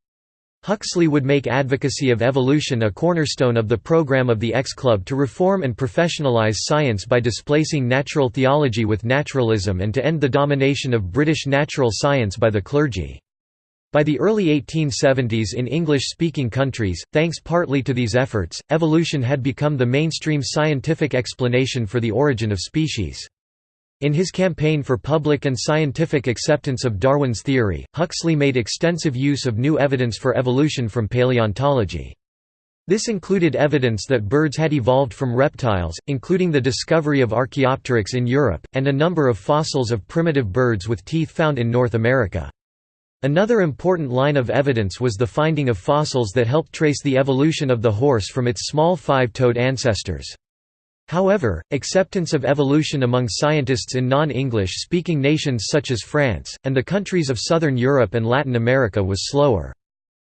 Huxley would make advocacy of evolution a cornerstone of the program of the X Club to reform and professionalize science by displacing natural theology with naturalism and to end the domination of British natural science by the clergy. By the early 1870s in English-speaking countries, thanks partly to these efforts, evolution had become the mainstream scientific explanation for the origin of species. In his campaign for public and scientific acceptance of Darwin's theory, Huxley made extensive use of new evidence for evolution from paleontology. This included evidence that birds had evolved from reptiles, including the discovery of Archaeopteryx in Europe, and a number of fossils of primitive birds with teeth found in North America. Another important line of evidence was the finding of fossils that helped trace the evolution of the horse from its small five-toed ancestors. However, acceptance of evolution among scientists in non-English speaking nations such as France, and the countries of southern Europe and Latin America was slower.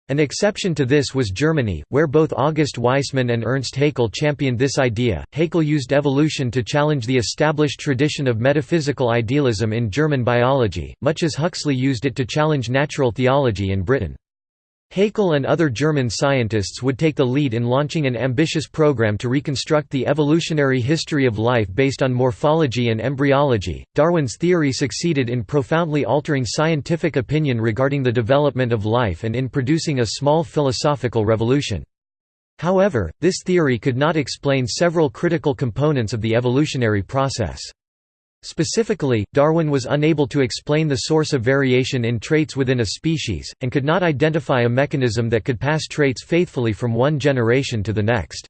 An exception to this was Germany, where both August Weismann and Ernst Haeckel championed this idea. Haeckel used evolution to challenge the established tradition of metaphysical idealism in German biology, much as Huxley used it to challenge natural theology in Britain. Haeckel and other German scientists would take the lead in launching an ambitious program to reconstruct the evolutionary history of life based on morphology and embryology. Darwin's theory succeeded in profoundly altering scientific opinion regarding the development of life and in producing a small philosophical revolution. However, this theory could not explain several critical components of the evolutionary process. Specifically, Darwin was unable to explain the source of variation in traits within a species, and could not identify a mechanism that could pass traits faithfully from one generation to the next.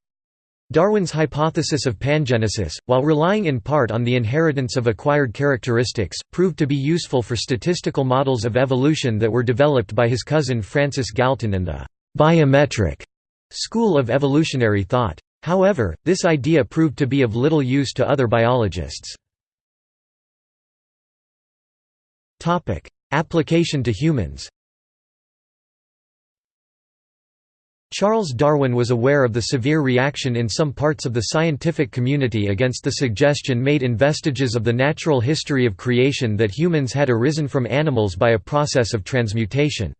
Darwin's hypothesis of pangenesis, while relying in part on the inheritance of acquired characteristics, proved to be useful for statistical models of evolution that were developed by his cousin Francis Galton and the «biometric» school of evolutionary thought. However, this idea proved to be of little use to other biologists. Application to humans Charles Darwin was aware of the severe reaction in some parts of the scientific community against the suggestion made in Vestiges of the Natural History of Creation that humans had arisen from animals by a process of transmutation.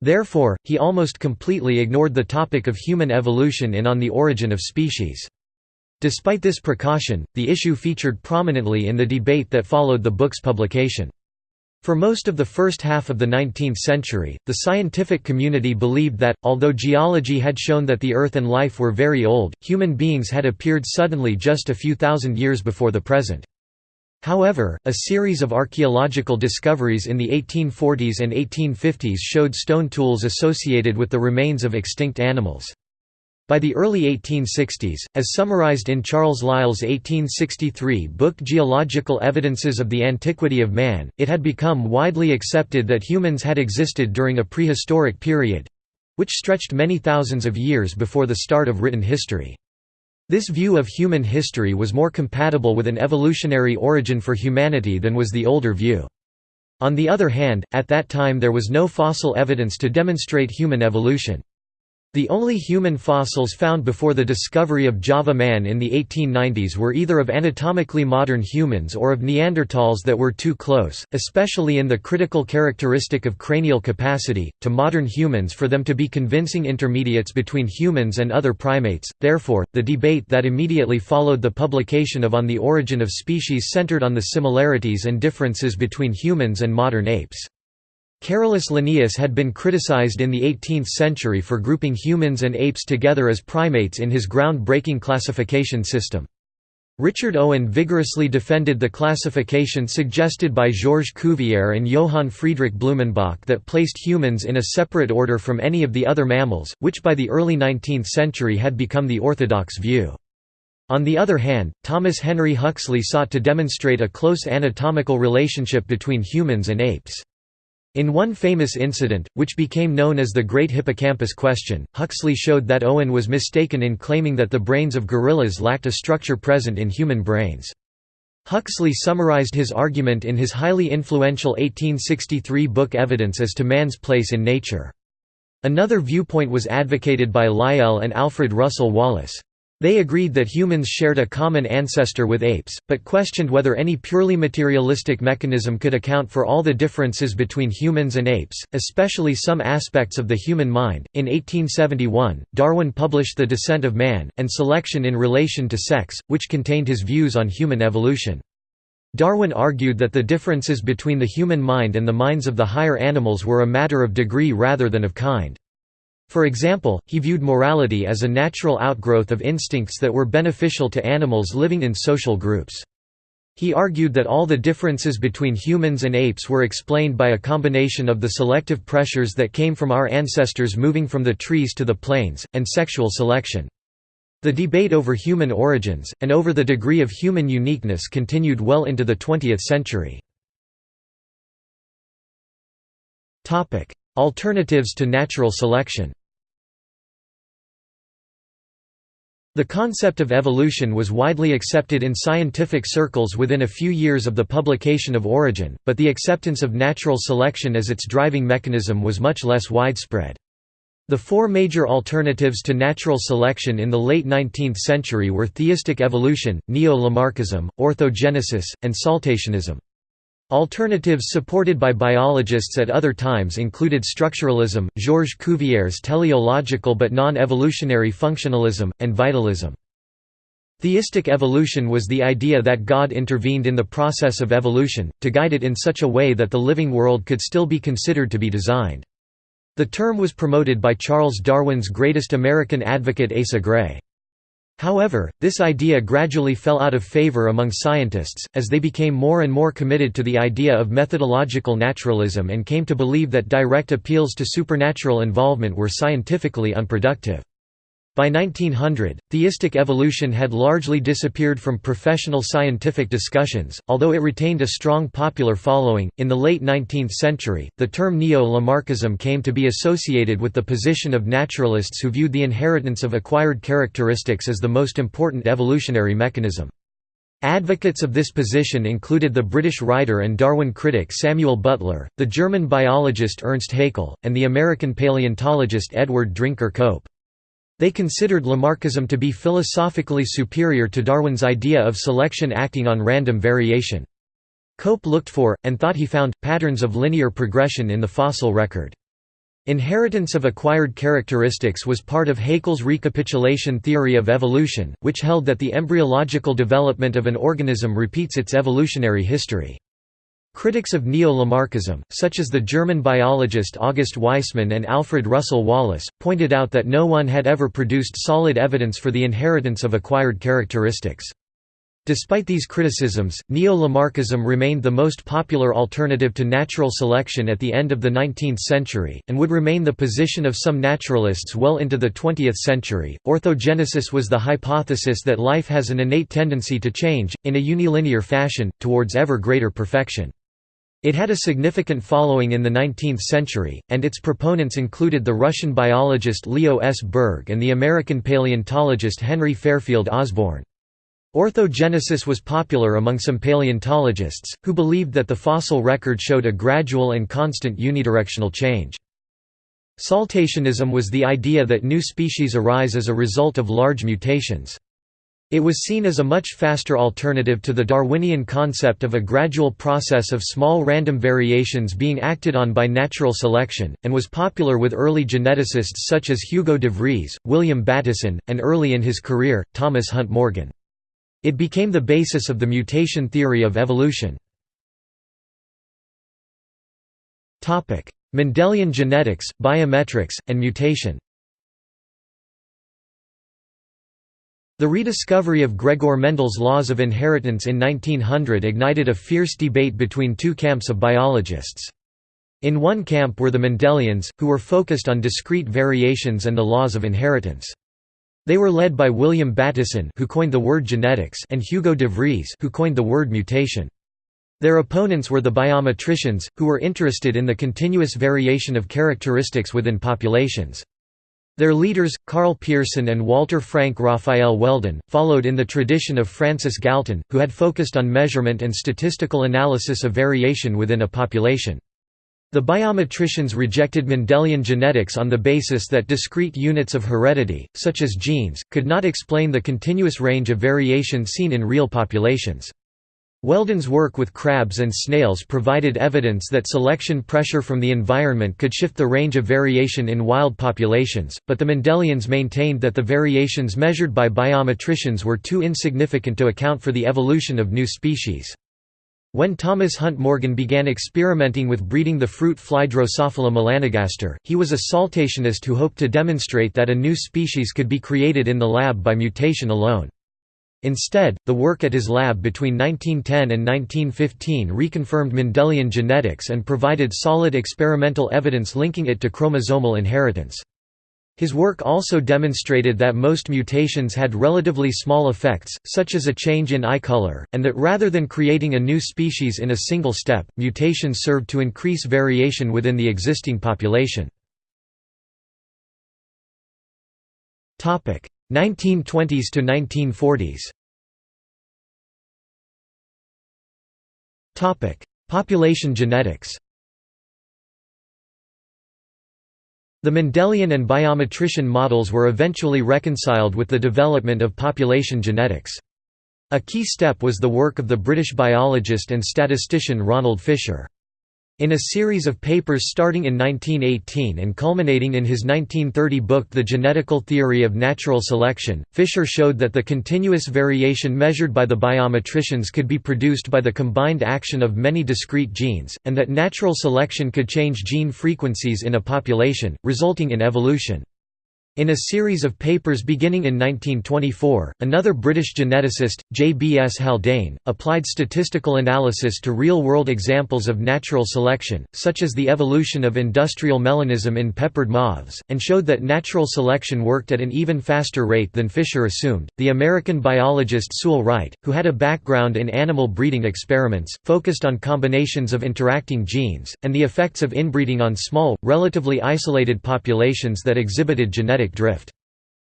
Therefore, he almost completely ignored the topic of human evolution in On the Origin of Species. Despite this precaution, the issue featured prominently in the debate that followed the book's publication. For most of the first half of the 19th century, the scientific community believed that, although geology had shown that the Earth and life were very old, human beings had appeared suddenly just a few thousand years before the present. However, a series of archaeological discoveries in the 1840s and 1850s showed stone tools associated with the remains of extinct animals. By the early 1860s, as summarized in Charles Lyell's 1863 book Geological Evidences of the Antiquity of Man, it had become widely accepted that humans had existed during a prehistoric period—which stretched many thousands of years before the start of written history. This view of human history was more compatible with an evolutionary origin for humanity than was the older view. On the other hand, at that time there was no fossil evidence to demonstrate human evolution. The only human fossils found before the discovery of Java man in the 1890s were either of anatomically modern humans or of Neanderthals that were too close, especially in the critical characteristic of cranial capacity, to modern humans for them to be convincing intermediates between humans and other primates. Therefore, the debate that immediately followed the publication of On the Origin of Species centered on the similarities and differences between humans and modern apes. Carolus Linnaeus had been criticized in the 18th century for grouping humans and apes together as primates in his ground-breaking classification system. Richard Owen vigorously defended the classification suggested by Georges Cuvier and Johann Friedrich Blumenbach that placed humans in a separate order from any of the other mammals, which by the early 19th century had become the orthodox view. On the other hand, Thomas Henry Huxley sought to demonstrate a close anatomical relationship between humans and apes. In one famous incident, which became known as the Great Hippocampus Question, Huxley showed that Owen was mistaken in claiming that the brains of gorillas lacked a structure present in human brains. Huxley summarized his argument in his highly influential 1863 book Evidence as to Man's Place in Nature. Another viewpoint was advocated by Lyell and Alfred Russel Wallace. They agreed that humans shared a common ancestor with apes, but questioned whether any purely materialistic mechanism could account for all the differences between humans and apes, especially some aspects of the human mind. In 1871, Darwin published The Descent of Man, and Selection in Relation to Sex, which contained his views on human evolution. Darwin argued that the differences between the human mind and the minds of the higher animals were a matter of degree rather than of kind. For example, he viewed morality as a natural outgrowth of instincts that were beneficial to animals living in social groups. He argued that all the differences between humans and apes were explained by a combination of the selective pressures that came from our ancestors moving from the trees to the plains, and sexual selection. The debate over human origins, and over the degree of human uniqueness continued well into the 20th century. Alternatives to natural selection The concept of evolution was widely accepted in scientific circles within a few years of the publication of Origin, but the acceptance of natural selection as its driving mechanism was much less widespread. The four major alternatives to natural selection in the late 19th century were theistic evolution, neo-Lamarckism, orthogenesis, and saltationism. Alternatives supported by biologists at other times included structuralism, Georges Cuvier's teleological but non-evolutionary functionalism, and vitalism. Theistic evolution was the idea that God intervened in the process of evolution, to guide it in such a way that the living world could still be considered to be designed. The term was promoted by Charles Darwin's greatest American advocate Asa Gray. However, this idea gradually fell out of favor among scientists, as they became more and more committed to the idea of methodological naturalism and came to believe that direct appeals to supernatural involvement were scientifically unproductive. By 1900, theistic evolution had largely disappeared from professional scientific discussions, although it retained a strong popular following. In the late 19th century, the term neo Lamarckism came to be associated with the position of naturalists who viewed the inheritance of acquired characteristics as the most important evolutionary mechanism. Advocates of this position included the British writer and Darwin critic Samuel Butler, the German biologist Ernst Haeckel, and the American paleontologist Edward Drinker Cope. They considered Lamarckism to be philosophically superior to Darwin's idea of selection acting on random variation. Cope looked for, and thought he found, patterns of linear progression in the fossil record. Inheritance of acquired characteristics was part of Haeckel's recapitulation theory of evolution, which held that the embryological development of an organism repeats its evolutionary history. Critics of neo-Lamarckism, such as the German biologist August Weismann and Alfred Russel Wallace, pointed out that no one had ever produced solid evidence for the inheritance of acquired characteristics. Despite these criticisms, neo-Lamarckism remained the most popular alternative to natural selection at the end of the 19th century, and would remain the position of some naturalists well into the 20th century. Orthogenesis was the hypothesis that life has an innate tendency to change, in a unilinear fashion, towards ever greater perfection. It had a significant following in the 19th century, and its proponents included the Russian biologist Leo S. Berg and the American paleontologist Henry Fairfield Osborn. Orthogenesis was popular among some paleontologists, who believed that the fossil record showed a gradual and constant unidirectional change. Saltationism was the idea that new species arise as a result of large mutations. It was seen as a much faster alternative to the Darwinian concept of a gradual process of small random variations being acted on by natural selection, and was popular with early geneticists such as Hugo de Vries, William Bateson, and early in his career, Thomas Hunt Morgan. It became the basis of the mutation theory of evolution. Mendelian genetics, biometrics, and mutation The rediscovery of Gregor Mendel's laws of inheritance in 1900 ignited a fierce debate between two camps of biologists. In one camp were the Mendelians, who were focused on discrete variations and the laws of inheritance. They were led by William Bateson who coined the word genetics and Hugo de Vries who coined the word mutation. Their opponents were the biometricians, who were interested in the continuous variation of characteristics within populations. Their leaders, Karl Pearson and Walter Frank Raphael Weldon, followed in the tradition of Francis Galton, who had focused on measurement and statistical analysis of variation within a population. The biometricians rejected Mendelian genetics on the basis that discrete units of heredity, such as genes, could not explain the continuous range of variation seen in real populations. Weldon's work with crabs and snails provided evidence that selection pressure from the environment could shift the range of variation in wild populations, but the Mendelians maintained that the variations measured by biometricians were too insignificant to account for the evolution of new species. When Thomas Hunt Morgan began experimenting with breeding the fruit fly Drosophila melanogaster, he was a saltationist who hoped to demonstrate that a new species could be created in the lab by mutation alone. Instead, the work at his lab between 1910 and 1915 reconfirmed Mendelian genetics and provided solid experimental evidence linking it to chromosomal inheritance. His work also demonstrated that most mutations had relatively small effects, such as a change in eye color, and that rather than creating a new species in a single step, mutations served to increase variation within the existing population. 1920s to 1940s Topic: Population genetics. The Mendelian and biometrician models were eventually reconciled with the development of population genetics. A key step was the work of the British biologist and statistician Ronald Fisher. In a series of papers starting in 1918 and culminating in his 1930 book The Genetical Theory of Natural Selection, Fisher showed that the continuous variation measured by the biometricians could be produced by the combined action of many discrete genes, and that natural selection could change gene frequencies in a population, resulting in evolution. In a series of papers beginning in 1924, another British geneticist, J. B. S. Haldane, applied statistical analysis to real-world examples of natural selection, such as the evolution of industrial melanism in peppered moths, and showed that natural selection worked at an even faster rate than Fisher assumed. The American biologist Sewall Wright, who had a background in animal breeding experiments, focused on combinations of interacting genes, and the effects of inbreeding on small, relatively isolated populations that exhibited genetic drift.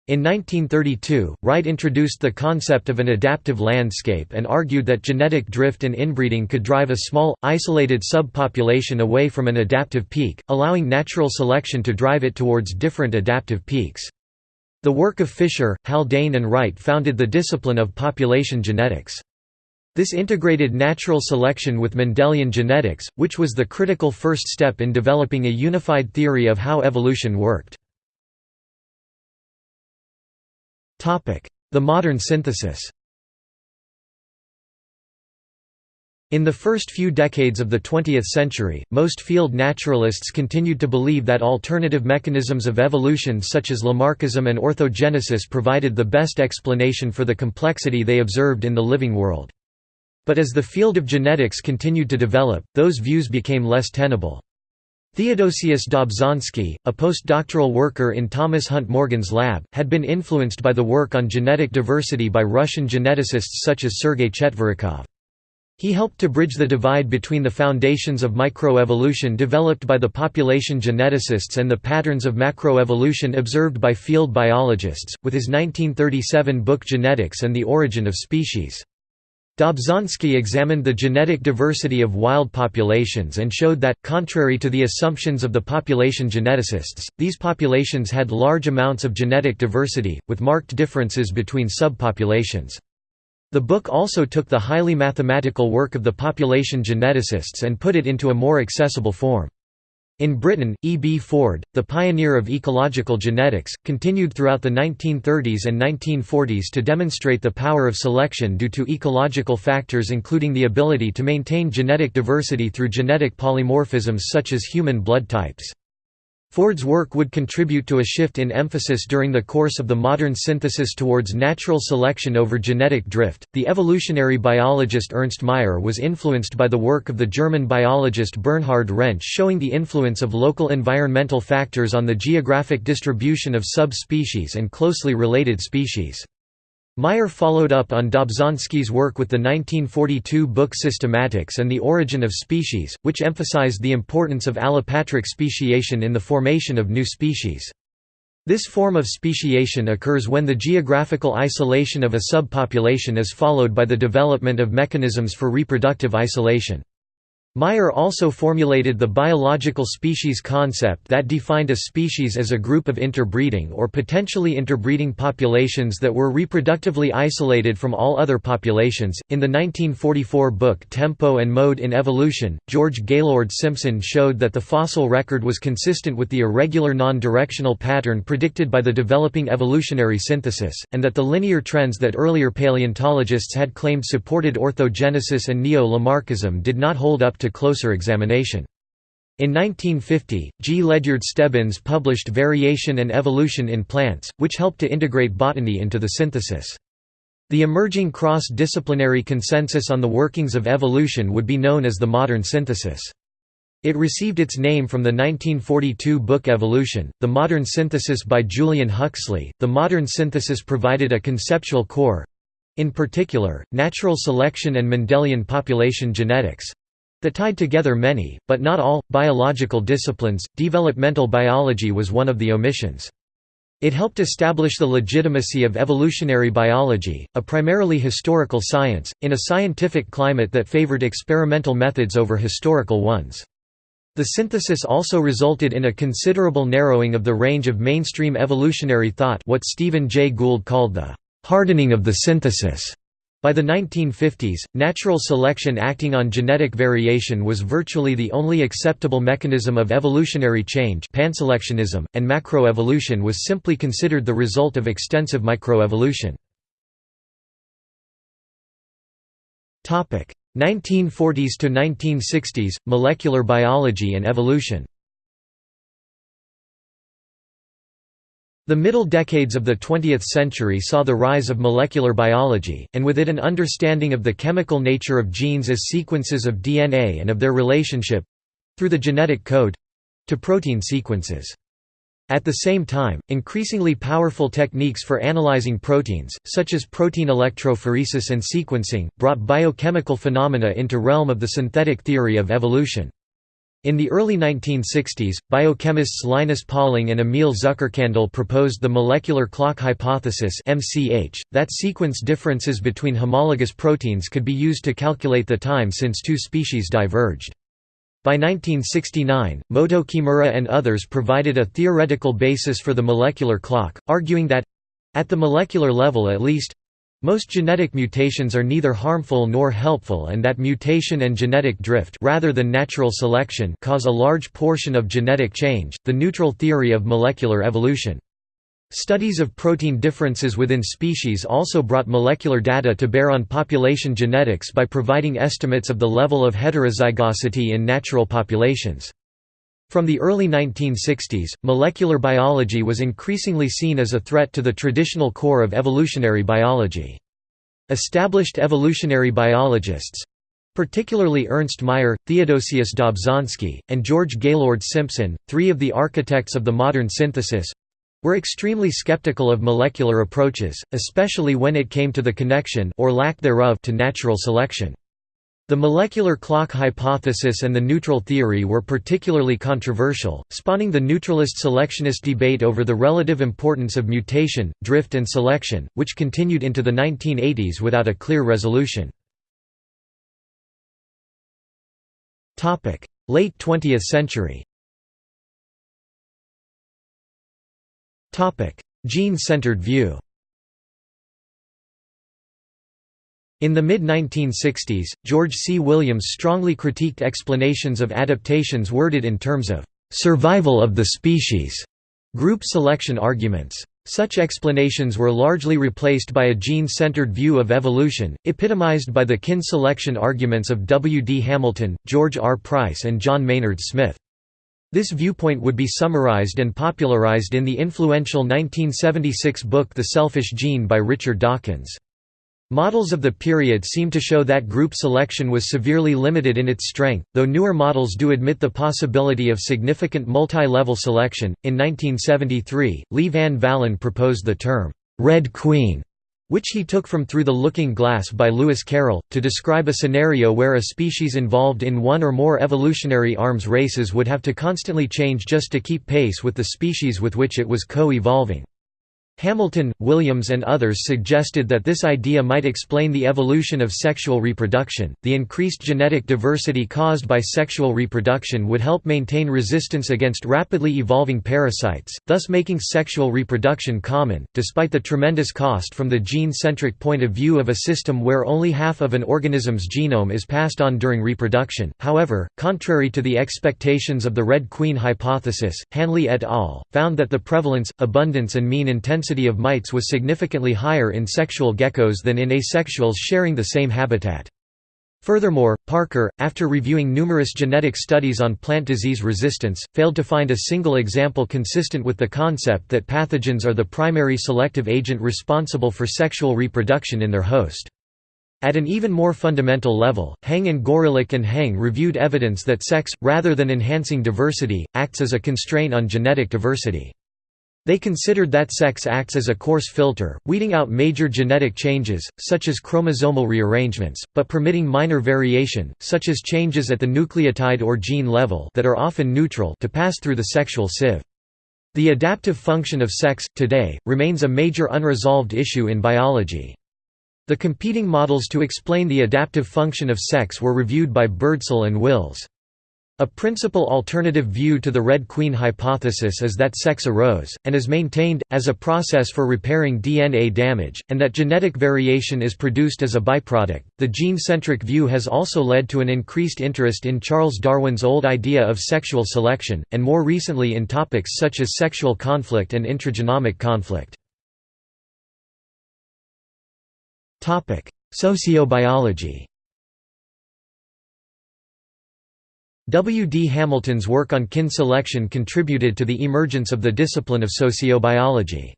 In 1932, Wright introduced the concept of an adaptive landscape and argued that genetic drift and inbreeding could drive a small, isolated subpopulation away from an adaptive peak, allowing natural selection to drive it towards different adaptive peaks. The work of Fisher, Haldane and Wright founded the discipline of population genetics. This integrated natural selection with Mendelian genetics, which was the critical first step in developing a unified theory of how evolution worked. The modern synthesis In the first few decades of the 20th century, most field naturalists continued to believe that alternative mechanisms of evolution such as Lamarckism and orthogenesis provided the best explanation for the complexity they observed in the living world. But as the field of genetics continued to develop, those views became less tenable. Theodosius Dobzhansky, a postdoctoral worker in Thomas Hunt Morgan's lab, had been influenced by the work on genetic diversity by Russian geneticists such as Sergei Chetverikov. He helped to bridge the divide between the foundations of microevolution developed by the population geneticists and the patterns of macroevolution observed by field biologists, with his 1937 book Genetics and the Origin of Species. Dobzhansky examined the genetic diversity of wild populations and showed that, contrary to the assumptions of the population geneticists, these populations had large amounts of genetic diversity, with marked differences between subpopulations. The book also took the highly mathematical work of the population geneticists and put it into a more accessible form. In Britain, E. B. Ford, the pioneer of ecological genetics, continued throughout the 1930s and 1940s to demonstrate the power of selection due to ecological factors including the ability to maintain genetic diversity through genetic polymorphisms such as human blood types. Ford's work would contribute to a shift in emphasis during the course of the modern synthesis towards natural selection over genetic drift. The evolutionary biologist Ernst Mayr was influenced by the work of the German biologist Bernhard Rensch showing the influence of local environmental factors on the geographic distribution of subspecies and closely related species. Mayr followed up on Dobzhansky's work with the 1942 book Systematics and the Origin of Species, which emphasized the importance of allopatric speciation in the formation of new species. This form of speciation occurs when the geographical isolation of a subpopulation is followed by the development of mechanisms for reproductive isolation. Mayr also formulated the biological species concept that defined a species as a group of interbreeding or potentially interbreeding populations that were reproductively isolated from all other populations. In the 1944 book Tempo and Mode in Evolution, George Gaylord Simpson showed that the fossil record was consistent with the irregular non directional pattern predicted by the developing evolutionary synthesis, and that the linear trends that earlier paleontologists had claimed supported orthogenesis and neo Lamarckism did not hold up to to closer examination. In 1950, G. Ledyard Stebbins published Variation and Evolution in Plants, which helped to integrate botany into the synthesis. The emerging cross-disciplinary consensus on the workings of evolution would be known as the modern synthesis. It received its name from the 1942 book Evolution, The Modern Synthesis by Julian Huxley. The modern synthesis provided a conceptual core in particular, natural selection and Mendelian population genetics that tied together many, but not all, biological disciplines. Developmental biology was one of the omissions. It helped establish the legitimacy of evolutionary biology, a primarily historical science, in a scientific climate that favored experimental methods over historical ones. The synthesis also resulted in a considerable narrowing of the range of mainstream evolutionary thought what Stephen Jay Gould called the «hardening of the synthesis». By the 1950s, natural selection acting on genetic variation was virtually the only acceptable mechanism of evolutionary change panselectionism, and macroevolution was simply considered the result of extensive microevolution. 1940s to 1960s, molecular biology and evolution The middle decades of the 20th century saw the rise of molecular biology, and with it an understanding of the chemical nature of genes as sequences of DNA and of their relationship—through the genetic code—to protein sequences. At the same time, increasingly powerful techniques for analyzing proteins, such as protein electrophoresis and sequencing, brought biochemical phenomena into realm of the synthetic theory of evolution. In the early 1960s, biochemists Linus Pauling and Emile Zuckerkandl proposed the molecular clock hypothesis that sequence differences between homologous proteins could be used to calculate the time since two species diverged. By 1969, Motoo Kimura and others provided a theoretical basis for the molecular clock, arguing that—at the molecular level at least, most genetic mutations are neither harmful nor helpful and that mutation and genetic drift rather than natural selection cause a large portion of genetic change, the neutral theory of molecular evolution. Studies of protein differences within species also brought molecular data to bear on population genetics by providing estimates of the level of heterozygosity in natural populations. From the early 1960s, molecular biology was increasingly seen as a threat to the traditional core of evolutionary biology. Established evolutionary biologists—particularly Ernst Mayr, Theodosius Dobzhansky, and George Gaylord Simpson, three of the architects of the modern synthesis—were extremely skeptical of molecular approaches, especially when it came to the connection or lack thereof to natural selection. The molecular clock hypothesis and the neutral theory were particularly controversial, spawning the neutralist selectionist debate over the relative importance of mutation, drift and selection, which continued into the 1980s without a clear resolution. Late 20th century Gene-centered view In the mid-1960s, George C. Williams strongly critiqued explanations of adaptations worded in terms of «survival of the species» group selection arguments. Such explanations were largely replaced by a gene-centered view of evolution, epitomized by the kin selection arguments of W. D. Hamilton, George R. Price and John Maynard Smith. This viewpoint would be summarized and popularized in the influential 1976 book The Selfish Gene by Richard Dawkins. Models of the period seem to show that group selection was severely limited in its strength, though newer models do admit the possibility of significant multi-level selection. In 1973, Leigh Van Valen proposed the term Red Queen, which he took from Through the Looking Glass by Lewis Carroll, to describe a scenario where a species involved in one or more evolutionary arms races would have to constantly change just to keep pace with the species with which it was co-evolving. Hamilton, Williams, and others suggested that this idea might explain the evolution of sexual reproduction. The increased genetic diversity caused by sexual reproduction would help maintain resistance against rapidly evolving parasites, thus making sexual reproduction common, despite the tremendous cost from the gene centric point of view of a system where only half of an organism's genome is passed on during reproduction. However, contrary to the expectations of the Red Queen hypothesis, Hanley et al. found that the prevalence, abundance, and mean intensity density of mites was significantly higher in sexual geckos than in asexuals sharing the same habitat. Furthermore, Parker, after reviewing numerous genetic studies on plant disease resistance, failed to find a single example consistent with the concept that pathogens are the primary selective agent responsible for sexual reproduction in their host. At an even more fundamental level, Heng and Gorelik and Heng reviewed evidence that sex, rather than enhancing diversity, acts as a constraint on genetic diversity. They considered that sex acts as a coarse filter, weeding out major genetic changes, such as chromosomal rearrangements, but permitting minor variation, such as changes at the nucleotide or gene level that are often neutral to pass through the sexual sieve. The adaptive function of sex, today, remains a major unresolved issue in biology. The competing models to explain the adaptive function of sex were reviewed by Birdsell and Wills. A principal alternative view to the Red Queen hypothesis is that sex arose, and is maintained, as a process for repairing DNA damage, and that genetic variation is produced as a byproduct. The gene centric view has also led to an increased interest in Charles Darwin's old idea of sexual selection, and more recently in topics such as sexual conflict and intragenomic conflict. Sociobiology W. D. Hamilton's work on kin selection contributed to the emergence of the discipline of sociobiology.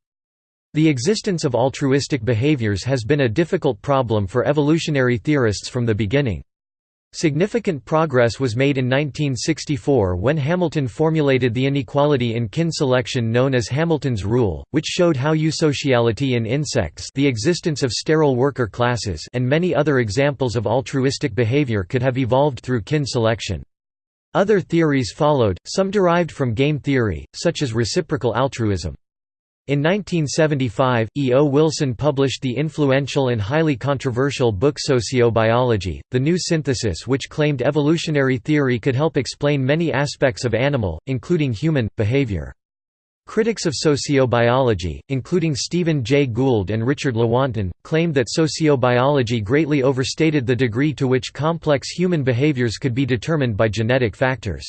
The existence of altruistic behaviors has been a difficult problem for evolutionary theorists from the beginning. Significant progress was made in 1964 when Hamilton formulated the inequality in kin selection known as Hamilton's rule, which showed how eusociality in insects the existence of sterile worker classes and many other examples of altruistic behavior could have evolved through kin selection. Other theories followed, some derived from game theory, such as reciprocal altruism. In 1975, E. O. Wilson published the influential and highly controversial book Sociobiology, The New Synthesis which claimed evolutionary theory could help explain many aspects of animal, including human, behavior. Critics of sociobiology, including Stephen Jay Gould and Richard Lewontin, claimed that sociobiology greatly overstated the degree to which complex human behaviors could be determined by genetic factors.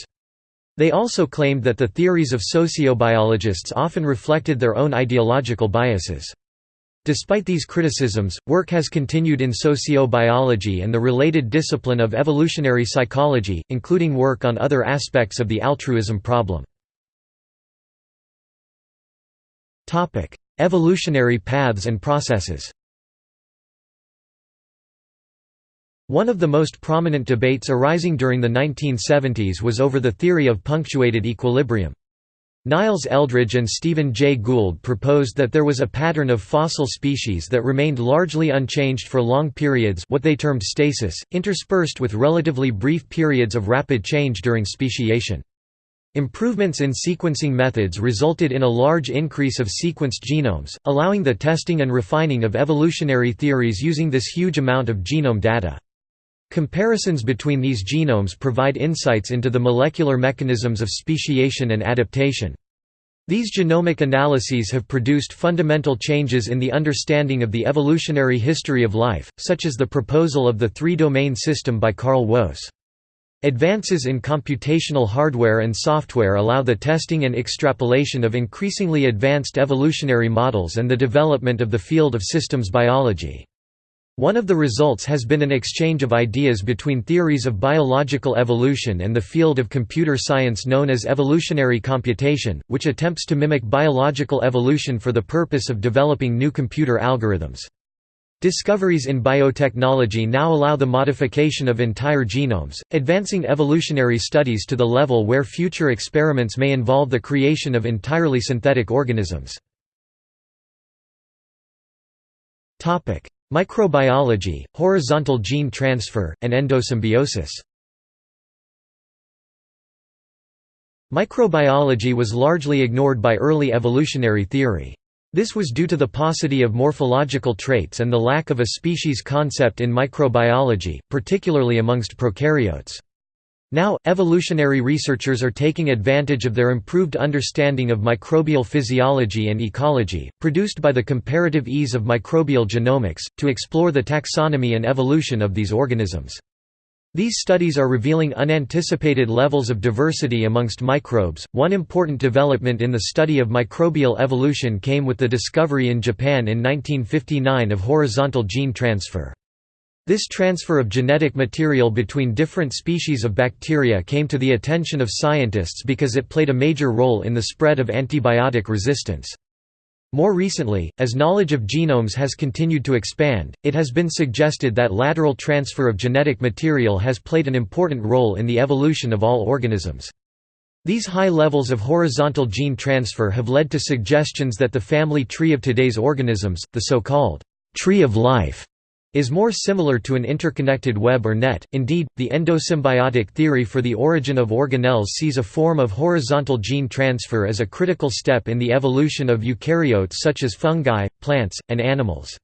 They also claimed that the theories of sociobiologists often reflected their own ideological biases. Despite these criticisms, work has continued in sociobiology and the related discipline of evolutionary psychology, including work on other aspects of the altruism problem. Evolutionary paths and processes One of the most prominent debates arising during the 1970s was over the theory of punctuated equilibrium. Niles Eldredge and Stephen Jay Gould proposed that there was a pattern of fossil species that remained largely unchanged for long periods what they termed stasis, interspersed with relatively brief periods of rapid change during speciation. Improvements in sequencing methods resulted in a large increase of sequenced genomes, allowing the testing and refining of evolutionary theories using this huge amount of genome data. Comparisons between these genomes provide insights into the molecular mechanisms of speciation and adaptation. These genomic analyses have produced fundamental changes in the understanding of the evolutionary history of life, such as the proposal of the three-domain system by Carl Woese. Advances in computational hardware and software allow the testing and extrapolation of increasingly advanced evolutionary models and the development of the field of systems biology. One of the results has been an exchange of ideas between theories of biological evolution and the field of computer science known as evolutionary computation, which attempts to mimic biological evolution for the purpose of developing new computer algorithms. Discoveries in biotechnology now allow the modification of entire genomes, advancing evolutionary studies to the level where future experiments may involve the creation of entirely synthetic organisms. Microbiology, horizontal gene transfer, and endosymbiosis Microbiology was largely ignored by early evolutionary theory. This was due to the paucity of morphological traits and the lack of a species concept in microbiology, particularly amongst prokaryotes. Now, evolutionary researchers are taking advantage of their improved understanding of microbial physiology and ecology, produced by the comparative ease of microbial genomics, to explore the taxonomy and evolution of these organisms. These studies are revealing unanticipated levels of diversity amongst microbes. One important development in the study of microbial evolution came with the discovery in Japan in 1959 of horizontal gene transfer. This transfer of genetic material between different species of bacteria came to the attention of scientists because it played a major role in the spread of antibiotic resistance. More recently, as knowledge of genomes has continued to expand, it has been suggested that lateral transfer of genetic material has played an important role in the evolution of all organisms. These high levels of horizontal gene transfer have led to suggestions that the family tree of today's organisms, the so-called tree of life, is more similar to an interconnected web or net. Indeed, the endosymbiotic theory for the origin of organelles sees a form of horizontal gene transfer as a critical step in the evolution of eukaryotes such as fungi, plants, and animals.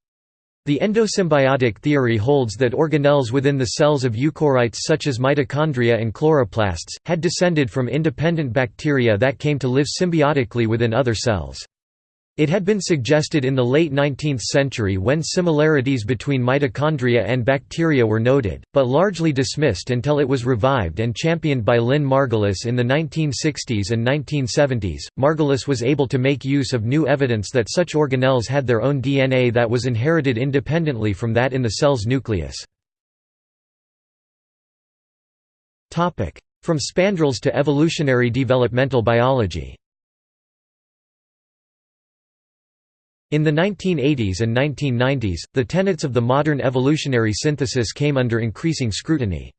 The endosymbiotic theory holds that organelles within the cells of eukaryotes such as mitochondria and chloroplasts, had descended from independent bacteria that came to live symbiotically within other cells. It had been suggested in the late 19th century when similarities between mitochondria and bacteria were noted, but largely dismissed until it was revived and championed by Lynn Margulis in the 1960s and 1970s. Margulis was able to make use of new evidence that such organelles had their own DNA that was inherited independently from that in the cell's nucleus. From spandrels to evolutionary developmental biology In the 1980s and 1990s, the tenets of the modern evolutionary synthesis came under increasing scrutiny.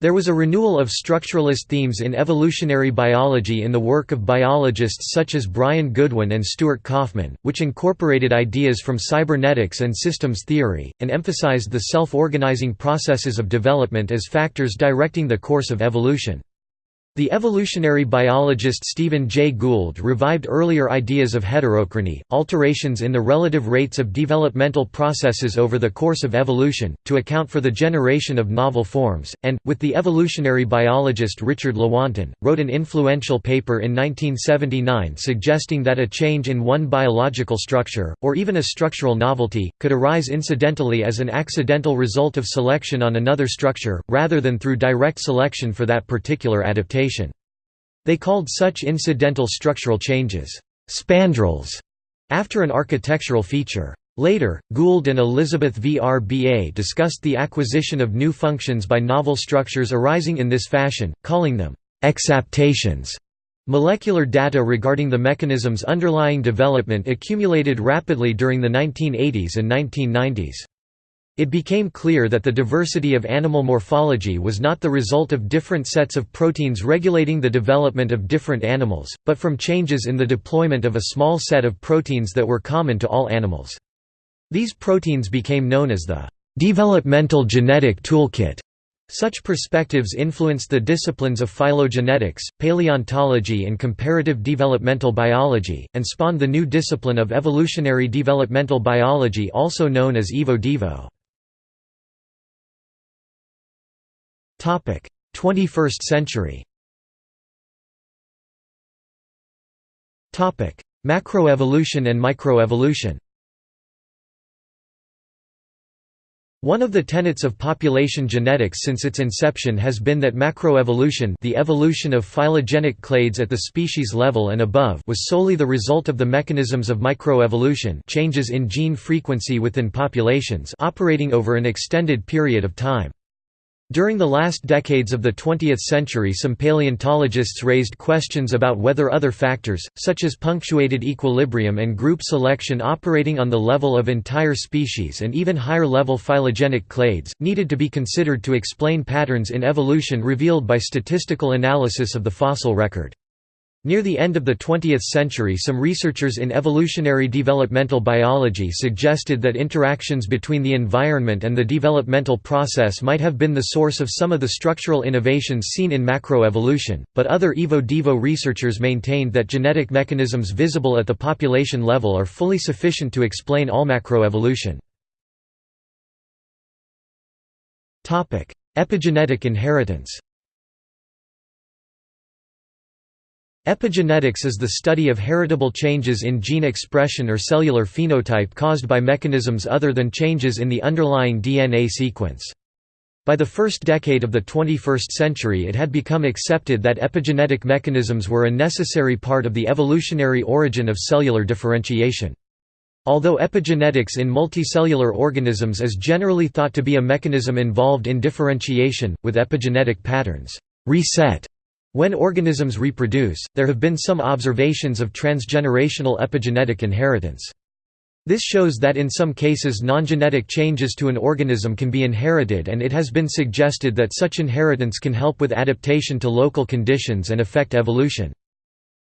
There was a renewal of structuralist themes in evolutionary biology in the work of biologists such as Brian Goodwin and Stuart Kauffman, which incorporated ideas from cybernetics and systems theory, and emphasized the self-organizing processes of development as factors directing the course of evolution. The evolutionary biologist Stephen Jay Gould revived earlier ideas of heterochrony, alterations in the relative rates of developmental processes over the course of evolution, to account for the generation of novel forms, and, with the evolutionary biologist Richard Lewontin, wrote an influential paper in 1979 suggesting that a change in one biological structure, or even a structural novelty, could arise incidentally as an accidental result of selection on another structure, rather than through direct selection for that particular adaptation. They called such incidental structural changes, spandrels, after an architectural feature. Later, Gould and Elizabeth V. R. B. A. discussed the acquisition of new functions by novel structures arising in this fashion, calling them exaptations. Molecular data regarding the mechanisms underlying development accumulated rapidly during the 1980s and 1990s. It became clear that the diversity of animal morphology was not the result of different sets of proteins regulating the development of different animals, but from changes in the deployment of a small set of proteins that were common to all animals. These proteins became known as the developmental genetic toolkit. Such perspectives influenced the disciplines of phylogenetics, paleontology and comparative developmental biology, and spawned the new discipline of evolutionary developmental biology also known as Evo-Devo. 21st century. Macroevolution and microevolution. One of the tenets of population genetics since its inception has been that macroevolution the evolution of phylogenetic clades at the species level and above was solely the result of the mechanisms of microevolution changes in gene frequency within populations operating over an extended period of time. During the last decades of the 20th century some paleontologists raised questions about whether other factors, such as punctuated equilibrium and group selection operating on the level of entire species and even higher-level phylogenetic clades, needed to be considered to explain patterns in evolution revealed by statistical analysis of the fossil record. Near the end of the 20th century some researchers in evolutionary developmental biology suggested that interactions between the environment and the developmental process might have been the source of some of the structural innovations seen in macroevolution, but other Evo-Devo researchers maintained that genetic mechanisms visible at the population level are fully sufficient to explain all macroevolution. Epigenetic inheritance Epigenetics is the study of heritable changes in gene expression or cellular phenotype caused by mechanisms other than changes in the underlying DNA sequence. By the first decade of the 21st century it had become accepted that epigenetic mechanisms were a necessary part of the evolutionary origin of cellular differentiation. Although epigenetics in multicellular organisms is generally thought to be a mechanism involved in differentiation, with epigenetic patterns reset when organisms reproduce, there have been some observations of transgenerational epigenetic inheritance. This shows that in some cases non-genetic changes to an organism can be inherited and it has been suggested that such inheritance can help with adaptation to local conditions and affect evolution.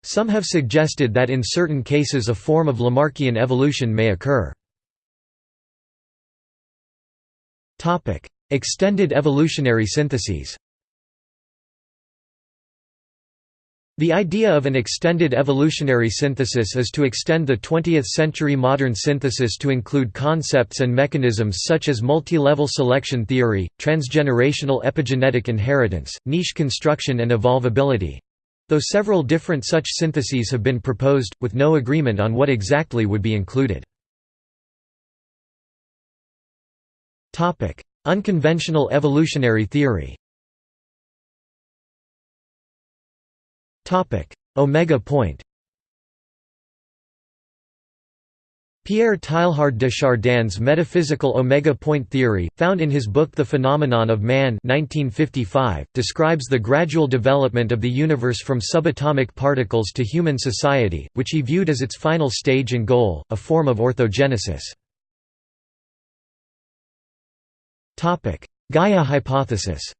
Some have suggested that in certain cases a form of Lamarckian evolution may occur. Extended evolutionary syntheses The idea of an extended evolutionary synthesis is to extend the 20th-century modern synthesis to include concepts and mechanisms such as multi-level selection theory, transgenerational epigenetic inheritance, niche construction and evolvability—though several different such syntheses have been proposed, with no agreement on what exactly would be included. Unconventional evolutionary theory Omega point. Pierre Teilhard de Chardin's metaphysical omega point theory, found in his book The Phenomenon of Man 1955, describes the gradual development of the universe from subatomic particles to human society, which he viewed as its final stage and goal, a form of orthogenesis. Gaia hypothesis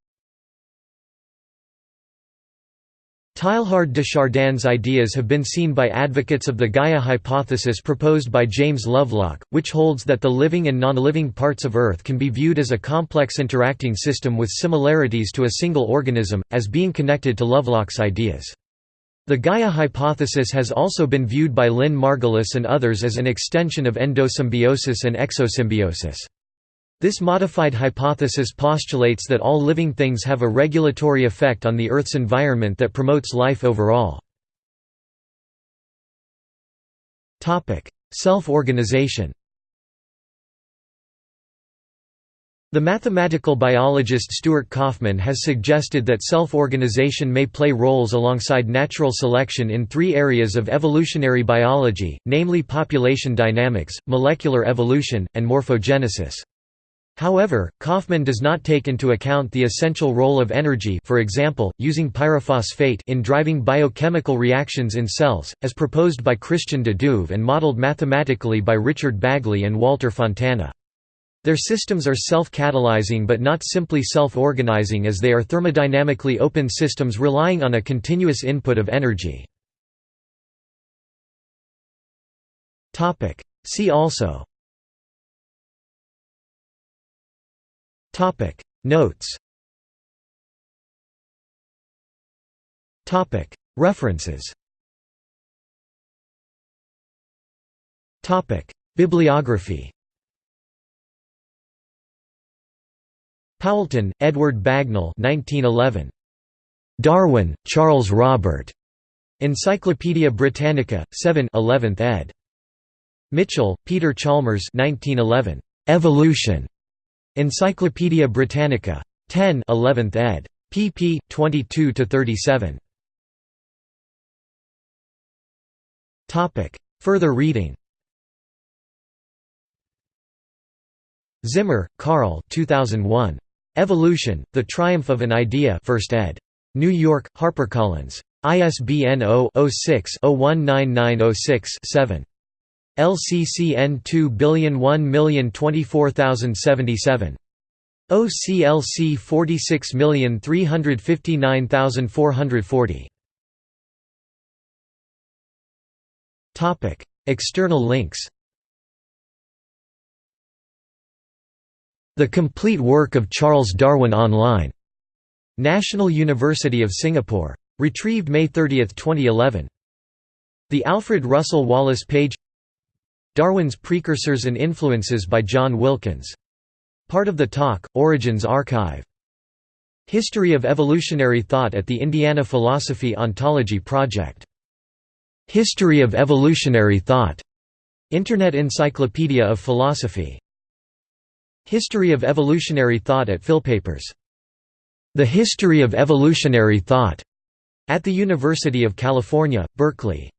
Teilhard de Chardin's ideas have been seen by advocates of the Gaia hypothesis proposed by James Lovelock, which holds that the living and non-living parts of Earth can be viewed as a complex interacting system with similarities to a single organism, as being connected to Lovelock's ideas. The Gaia hypothesis has also been viewed by Lynn Margulis and others as an extension of endosymbiosis and exosymbiosis. This modified hypothesis postulates that all living things have a regulatory effect on the Earth's environment that promotes life overall. Self-organization The mathematical biologist Stuart Kauffman has suggested that self-organization may play roles alongside natural selection in three areas of evolutionary biology, namely population dynamics, molecular evolution, and morphogenesis. However, Kauffman does not take into account the essential role of energy for example, using pyrophosphate in driving biochemical reactions in cells, as proposed by Christian de Duve and modeled mathematically by Richard Bagley and Walter Fontana. Their systems are self-catalyzing but not simply self-organizing as they are thermodynamically open systems relying on a continuous input of energy. See also Topic Notes Topic References Topic Bibliography Poulton, Edward Bagnall 1911. Darwin, Charles Robert. Encyclopædia Britannica, 7 11th ed. Mitchell, Peter Chalmers 1911. Evolution. Encyclopædia Britannica. 10 11th ed. pp. 22–37. Further reading Zimmer, Carl 2001. Evolution, The Triumph of an Idea 1st ed. New York, HarperCollins. ISBN 0-06-019906-7. LCCN 2001024077. OCLC 46359440. Topic: External links. The complete work of Charles Darwin online. National University of Singapore. Retrieved May 30, 2011. The Alfred Russel Wallace page Darwin's Precursors and Influences by John Wilkins. Part of the Talk, Origins Archive. History of Evolutionary Thought at the Indiana Philosophy Ontology Project. History of Evolutionary Thought. Internet Encyclopedia of Philosophy. History of Evolutionary Thought at Philpapers. The History of Evolutionary Thought at the University of California, Berkeley.